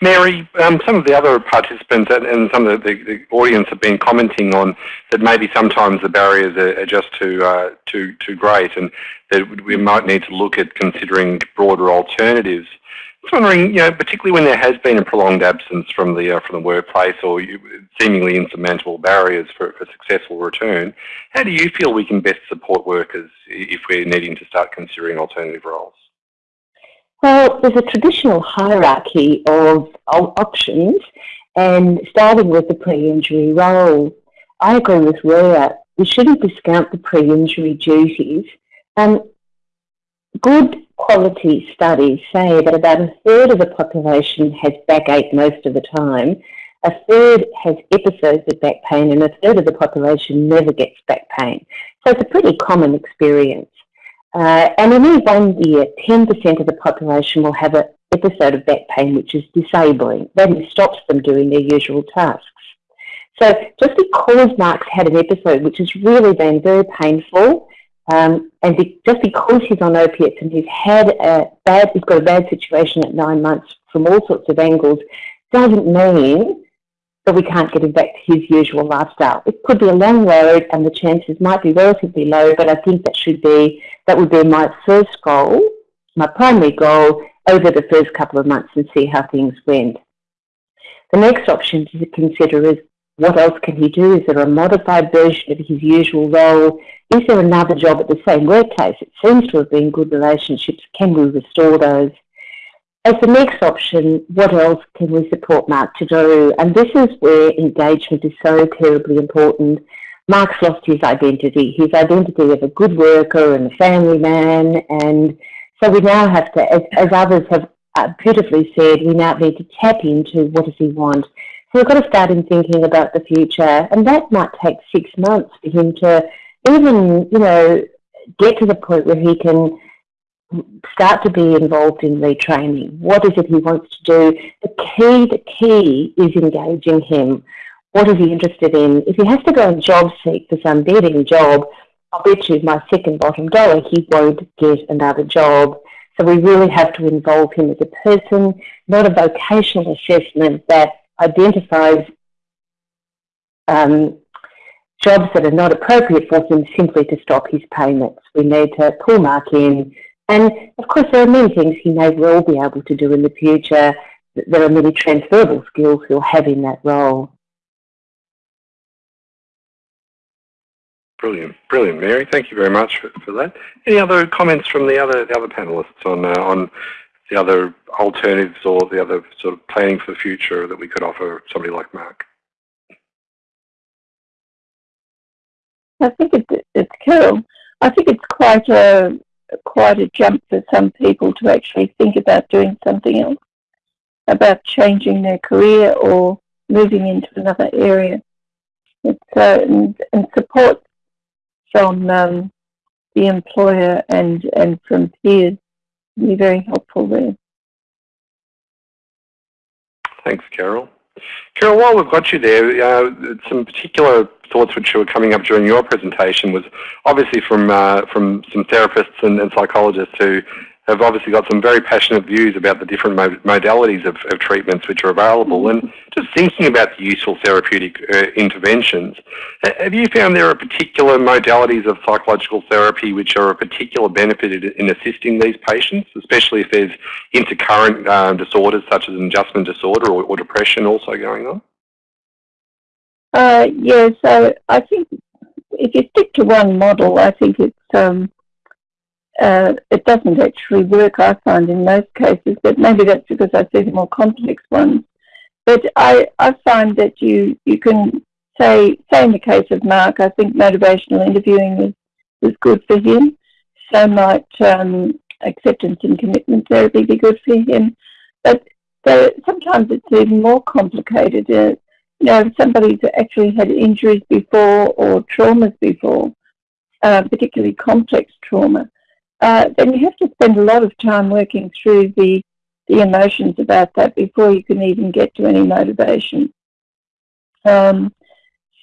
Mary, um, some of the other participants and, some of the, the, audience have been commenting on that maybe sometimes the barriers are, are just too, uh, too, too great and that we might need to look at considering broader alternatives. I was wondering, you know, particularly when there has been a prolonged absence from the, uh, from the workplace or seemingly insurmountable barriers for, for successful return, how do you feel we can best support workers if we're needing to start considering alternative roles? Well, there's a traditional hierarchy of, options, and starting with the pre-injury role, I agree with Rhea. We shouldn't discount the pre-injury duties. Um, good quality studies say that about a third of the population has backache most of the time, a third has episodes of back pain, and a third of the population never gets back pain. So it's a pretty common experience. Uh, and in any one year, 10% of the population will have an episode of back pain which is disabling. That stops them doing their usual tasks. So just because Mark's had an episode which has really been very painful, um, and be, just because he's on opiates and he's had a bad, he's got a bad situation at nine months from all sorts of angles, doesn't mean but we can't get him back to his usual lifestyle. It could be a long road and the chances might be relatively low, but I think that should be, that would be my first goal, my primary goal over the first couple of months and see how things went. The next option to consider is what else can he do? Is there a modified version of his usual role? Is there another job at the same workplace? It seems to have been good relationships. Can we restore those? As the next option, what else can we support Mark to do? And this is where engagement is so terribly important. Mark's lost his identity, his identity of a good worker and a family man. And so we now have to, as, as others have uh, beautifully said, we now need to tap into what does he want. So we've got to start him thinking about the future. And that might take six months for him to even, you know, get to the point where he can start to be involved in retraining. What is it he wants to do? The key, the key is engaging him. What is he interested in? If he has to go and job seek for some dead job, I'll bet you my second bottom dollar he won't get another job. So we really have to involve him as a person, not a vocational assessment that identifies um, jobs that are not appropriate for him simply to stop his payments. We need to pull Mark in, and of course, there are many things he may well be able to do in the future. There are many transferable skills he'll have in that role. Brilliant, brilliant, Mary. Thank you very much for, for that. Any other comments from the other the other panelists on uh, on the other alternatives or the other sort of planning for the future that we could offer somebody like Mark? I think it, it's cool. I think it's quite a quite a jump for some people to actually think about doing something else, about changing their career or moving into another area. It's, uh, and, and support from um, the employer and, and from peers be very helpful there. Thanks, Carol. Carol, while we've got you there, uh, some particular thoughts which were coming up during your presentation was obviously from uh, from some therapists and, and, psychologists who have obviously got some very passionate views about the different modalities of, of treatments which are available and just thinking about the useful therapeutic uh, interventions. Have you found there are particular modalities of psychological therapy which are a particular benefit in assisting these patients, especially if there's intercurrent um, disorders such as an adjustment disorder or, or depression also going on? Uh, yeah, so I think if you stick to one model, I think it's um, uh, it doesn't actually work. I find in most cases, but maybe that's because I see the more complex ones. But I I find that you you can say say in the case of Mark, I think motivational interviewing is is good for him. So might um, acceptance and commitment therapy be good for him. But sometimes it's even more complicated. Uh, you know, if somebody's actually had injuries before or traumas before, uh, particularly complex trauma, uh, then you have to spend a lot of time working through the, the emotions about that before you can even get to any motivation. Um,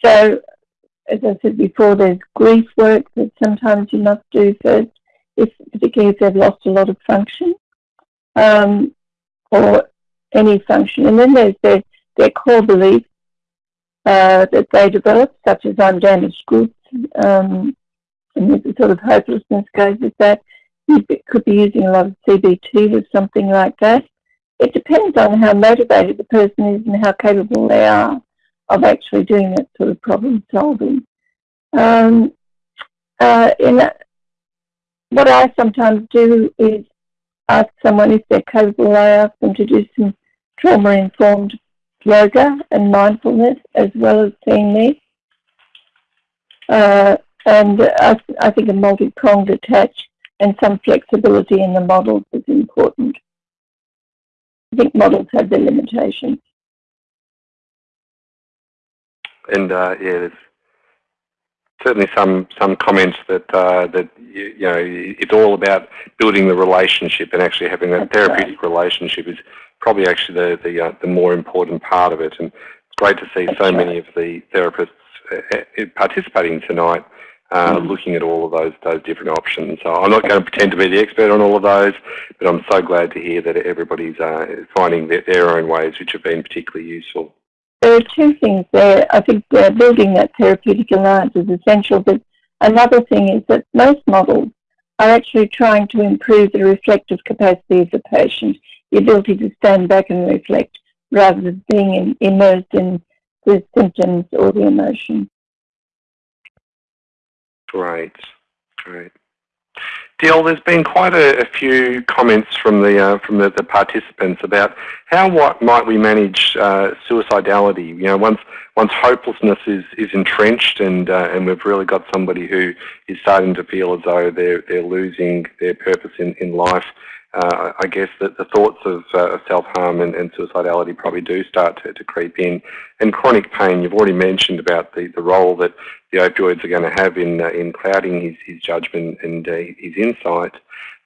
so, as I said before, there's grief work that sometimes you must do first, if, particularly if they've lost a lot of function um, or any function. And then there's their, their core beliefs uh, that they develop, such as I'm damaged goods, um, and the sort of hopelessness goes with that. You could be using a lot of CBT with something like that. It depends on how motivated the person is and how capable they are of actually doing that sort of problem solving. Um, uh, in that, what I sometimes do is ask someone if they're capable. I ask them to do some trauma-informed yoga and mindfulness as well as seeing me. Uh, and I, I think a multi-pronged attach and some flexibility in the models is important. I think models have their limitations. And uh, yeah, there's certainly some some comments that uh, that you, you, know it's all about building the relationship and actually having that That's therapeutic right. relationship is probably actually the the, uh, the more important part of it. And it's great to see That's so right. many of the therapists uh, uh, participating tonight. Uh, mm. looking at all of those those different options. So I'm not going to pretend to be the expert on all of those, but I'm so glad to hear that everybody's uh, finding their, their own ways which have been particularly useful. there are two things there. I think uh, building that therapeutic alliance is essential, but another thing is that most models are actually trying to improve the reflective capacity of the patient, the ability to stand back and reflect rather than being in, immersed in the symptoms or the emotion. Great, great. Dill, there's been quite a, a few comments from the uh, from the, the, participants about how what might we manage uh, suicidality. You know, once once hopelessness is is entrenched and uh, and we've really got somebody who is starting to feel as though they're they're losing their purpose in in life uh, I guess that the thoughts of, uh, self-harm and, and, suicidality probably do start to, to, creep in. And chronic pain, you've already mentioned about the, the role that the opioids are going to have in, uh, in clouding his, his judgment and uh, his insight.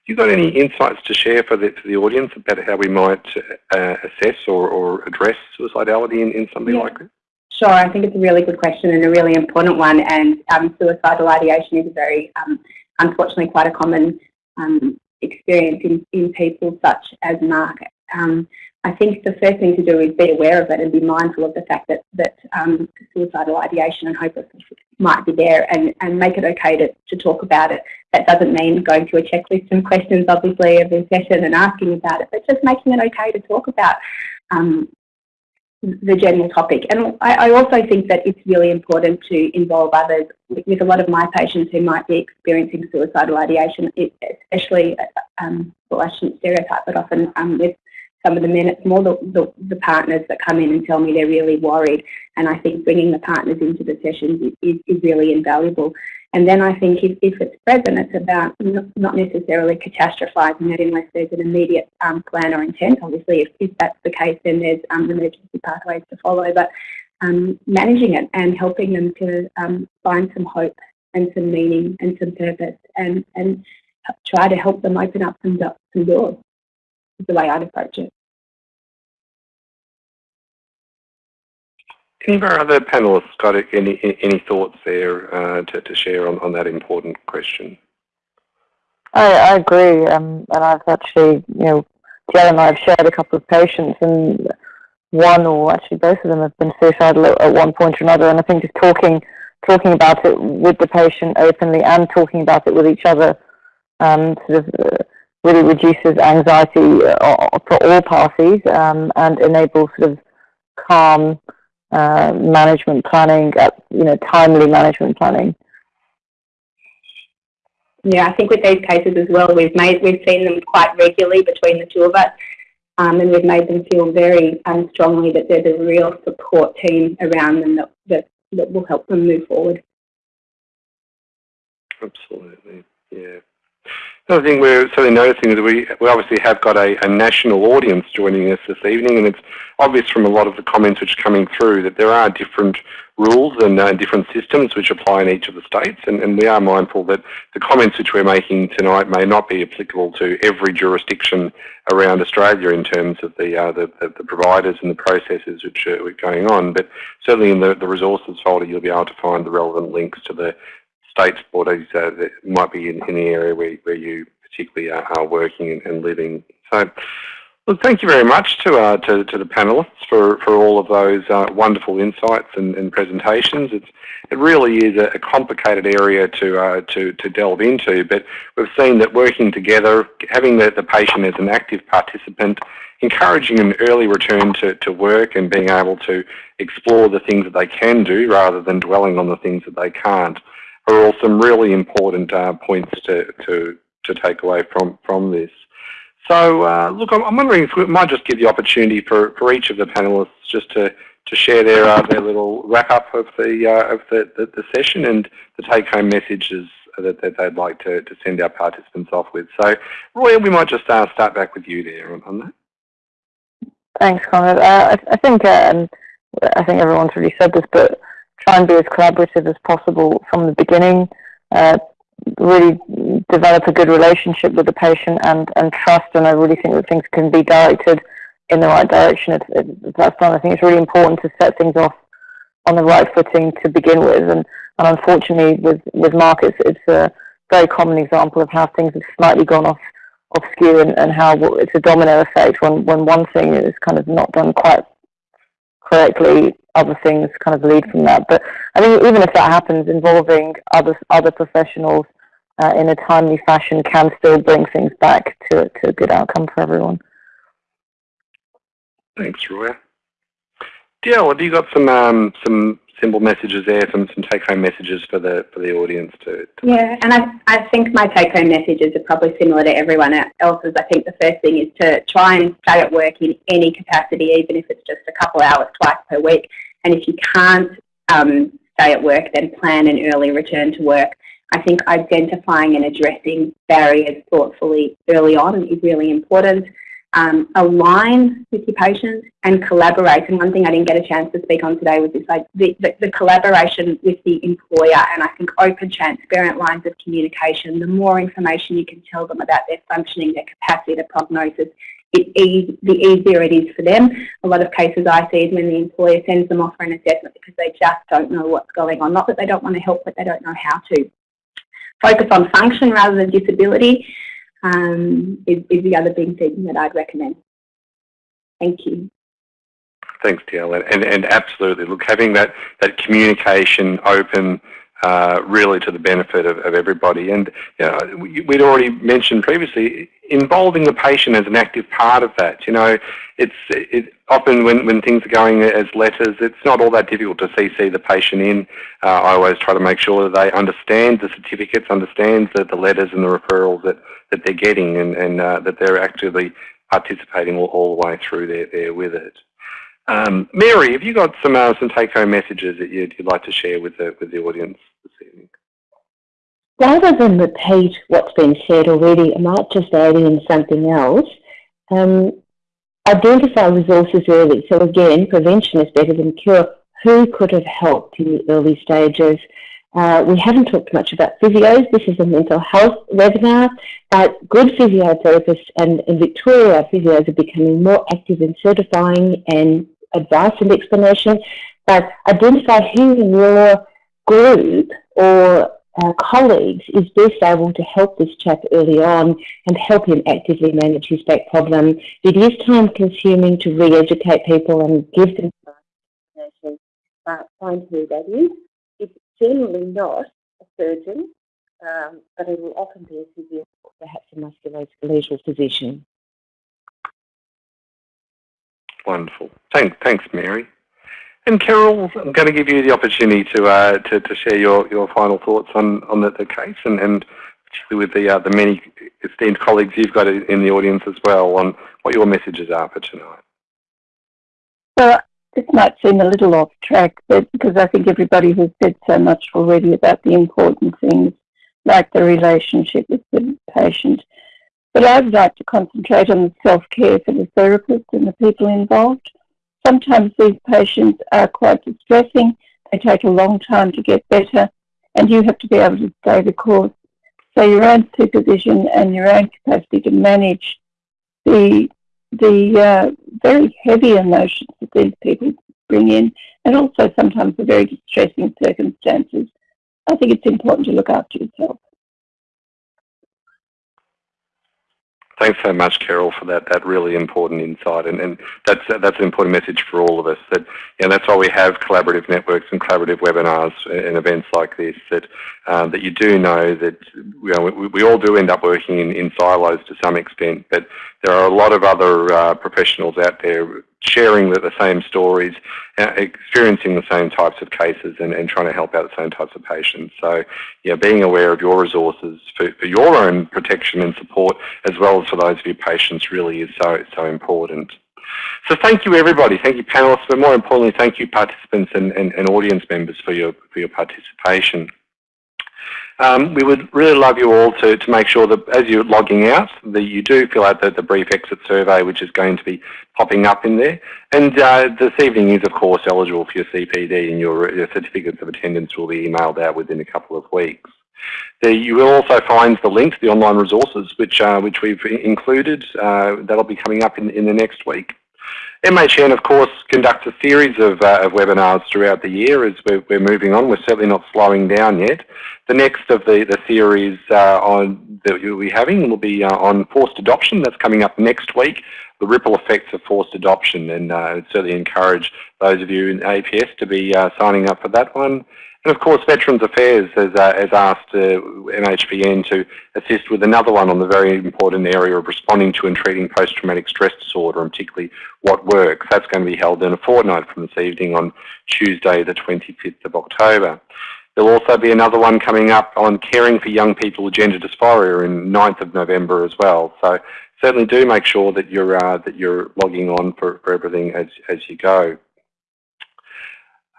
You got any insights to share for the, for the audience about how we might uh, assess or, or address suicidality in, in somebody yeah. like this? Sure, I think it's a really good question and a really important one. And um, suicidal ideation is a very, um, unfortunately, quite a common um, experience in, in people such as Mark. Um, I think the first thing to do is be aware of it and be mindful of the fact that, that um, suicidal ideation and hopelessness might be there and, and make it okay to, to talk about it. That doesn't mean going through a checklist and questions, obviously, every session and asking about it, but just making it okay to talk about um, the general topic. And I, I, also think that it's really important to involve others. With a lot of my patients who might be experiencing suicidal ideation, especially, um, well, I shouldn't stereotype, but often um, with some of the men, more the, the, the, partners that come in and tell me they're really worried. And I think bringing the partners into the sessions is, is, really invaluable. And then I think if, if it's present, it's about not necessarily catastrophizing it unless there's an immediate um, plan or intent. Obviously, if, if, that's the case, then there's um, emergency pathways to follow. But um, managing it and helping them to um, find some hope and some meaning and some purpose and, and try to help them open up some, some doors is the way I'd approach it. Any of our other panelists got any any thoughts there uh, to, to share on, on that important question? I, I agree, um, and I've actually, you know, Jill and I have shared a couple of patients, and one or actually both of them have been suicidal at, at one point or another. And I think just talking talking about it with the patient openly and talking about it with each other um, sort of uh, really reduces anxiety uh, for all parties um, and enables sort of calm uh, management planning, uh, you know, timely management planning. Yeah, I think with these cases as well, we've made we've seen them quite regularly between the two of us, um, and we've made them feel very um, strongly that there's a real support team around them that, that that will help them move forward. Absolutely, yeah. Another thing we're certainly noticing is that we, we obviously have got a, a, national audience joining us this evening, and it's obvious from a lot of the comments which are coming through that there are different rules and uh, different systems which apply in each of the states, and, and, we are mindful that the comments which we're making tonight may not be applicable to every jurisdiction around Australia in terms of the, uh, the, the, the, providers and the processes which are going on, but certainly in the, the resources folder you'll be able to find the relevant links to the state bodies uh, that might be in, in, the area where, where you particularly are, are working and, and, living. So, look, thank you very much to, uh, to, to, the panellists for, for all of those uh, wonderful insights and, and, presentations. It's, it really is a, a complicated area to, uh, to, to delve into, but we've seen that working together, having the, the patient as an active participant, encouraging an early return to, to work and being able to explore the things that they can do rather than dwelling on the things that they can't are all some really important uh, points to, to, to take away from, from this. So uh, look, I'm, wondering if we might just give the opportunity for, for each of the panelists just to, to share their, uh, their little wrap up of the, uh, of the, the, the, session and the take home messages that, that they'd like to, to send our participants off with. So Roy, we might just uh, start back with you there on, on that. Thanks, Conrad. Uh, I, I, think um, I think everyone's really said this, but try and be as collaborative as possible from the beginning, uh, really develop a good relationship with the patient and, and trust. And I really think that things can be directed in the right direction. If, if that's done, I think it's really important to set things off on the right footing to begin with. And, and unfortunately, with, with Mark, it's, it's a very common example of how things have slightly gone off off skew and, and how it's a domino effect when, when one thing is kind of not done quite correctly, other things kind of lead from that. But I think even if that happens, involving other other professionals uh, in a timely fashion can still bring things back to to a good outcome for everyone. Thanks, Roya. Diel, have you got some um, some simple messages there, some, some take-home messages for the for the audience to, to Yeah, and I, I think my take-home messages are probably similar to everyone else's. I think the first thing is to try and stay at work in any capacity, even if it's just a couple hours twice per week. And if you can't um, stay at work, then plan an early return to work. I think identifying and addressing barriers thoughtfully early on is really important um, align with your patients and collaborate. And one thing I didn't get a chance to speak on today was this, like the, the, the, collaboration with the employer and I think open, transparent lines of communication. The more information you can tell them about their functioning, their capacity, their prognosis, it the easier it is for them. A lot of cases I see is when the employer sends them off for an assessment because they just don't know what's going on. Not that they don't want to help, but they don't know how to. Focus on function rather than disability um, is, is the other big thing that I'd recommend. Thank you. Thanks, Diel. And, and absolutely, look, having that, that communication open uh, really to the benefit of, of everybody. And you know, we'd already mentioned previously, involving the patient as an active part of that. You know, it's it, often when, when things are going as letters, it's not all that difficult to CC the patient in. Uh, I always try to make sure that they understand the certificates, understand the, the letters and the referrals that, that they're getting and, and uh, that they're actively participating all, all the way through there, there with it. Um, Mary, have you got some uh, some take-home messages that you'd, you'd, like to share with the with the audience this evening? Rather than repeat what's been said already, I might just add in something else. Um, identify resources early. So again, prevention is better than cure. Who could have helped in the early stages? Uh, we haven't talked much about physios. This is a mental health webinar, but good physiotherapists and in Victoria, physios are becoming more active in certifying and advice and explanation. But identify who in your group or uh, colleagues is best able to help this chap early on and help him actively manage his back problem. It is time consuming to re-educate people and give them but find who that is generally not a surgeon, um, but it will often be a physio, perhaps a musculoskeletal physician. Wonderful. Thanks, thanks, Mary. And Carol, I'm going to give you the opportunity to uh, to, to, share your, your final thoughts on, on the, the case and, and particularly with the, uh, the many esteemed colleagues you've got in the audience as well on what your messages are for tonight. So this might seem a little off track, but because I think everybody has said so much already about the important things, like the relationship with the patient. But I would like to concentrate on the self-care for the therapist and the people involved. Sometimes these patients are quite distressing. They take a long time to get better, and you have to be able to stay the course. So your own supervision and your own capacity to manage the the uh, very heavy emotions that these people bring in, and also sometimes the very distressing circumstances. I think it's important to look after yourself. Thanks so much, Carol, for that that really important insight, and, and that's that's an important message for all of us. That know, that's why we have collaborative networks and collaborative webinars and events like this. That um, that you do know that you know, we, we all do end up working in, in silos to some extent, but there are a lot of other uh, professionals out there sharing the, the same stories, uh, experiencing the same types of cases and, and trying to help out the same types of patients. So yeah, being aware of your resources for, for your own protection and support as well as for those of your patients really is so, so important. So thank you everybody, thank you panelists, but more importantly thank you participants and, and, and audience members for your, for your participation. Um, we would really love you all to, to make sure that as you're logging out, that you do fill out the, the brief exit survey, which is going to be popping up in there. And uh, this evening is, of course, eligible for your CPD and your, your certificates of attendance will be emailed out within a couple of weeks. There you will also find the link to the online resources, which, uh, which we've included. Uh, that'll be coming up in, in the next week. MHPN, of course, conducts a series of, uh, of webinars throughout the year as we're, we're, moving on. We're certainly not slowing down yet. The next of the, the series uh, on, that you'll be having will be uh, on forced adoption. That's coming up next week the ripple effects of forced adoption and uh, certainly encourage those of you in APS to be uh, signing up for that one. And of course, Veterans Affairs has, uh, has asked uh, MHPN to assist with another one on the very important area of responding to and treating post-traumatic stress disorder, and particularly what works. That's going to be held in a fortnight from this evening on Tuesday, the 25th of October. There'll also be another one coming up on caring for young people with gender dysphoria in 9th of November as well. So certainly do make sure that you're uh, that you're logging on for, for everything as as you go.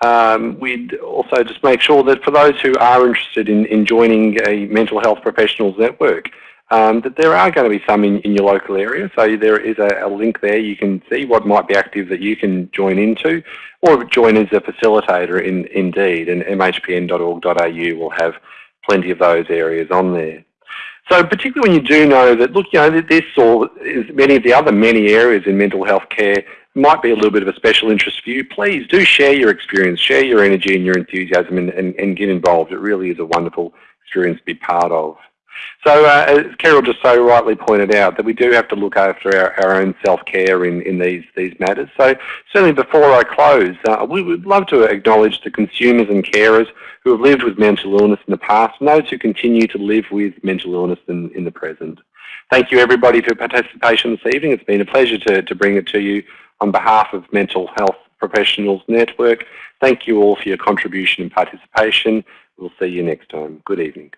Um, we'd also just make sure that for those who are interested in, in joining a mental health professionals network, um, that there are going to be some in, in your local area. So there is a, a, link there. You can see what might be active that you can join into or join as a facilitator in Indeed and mhpn.org.au will have plenty of those areas on there. So particularly when you do know that, look, you know, this or many of the other many areas in mental health care might be a little bit of a special interest for you, please do share your experience, share your energy and your enthusiasm and, and, and get involved. It really is a wonderful experience to be part of. So uh, as Carol just so rightly pointed out that we do have to look after our, our own self-care in, in these, these matters. So certainly before I close, uh, we would love to acknowledge the consumers and carers who have lived with mental illness in the past and those who continue to live with mental illness in, in the present. Thank you everybody for participation this evening. It's been a pleasure to, to bring it to you on behalf of Mental Health Professionals Network. Thank you all for your contribution and participation. We'll see you next time. Good evening.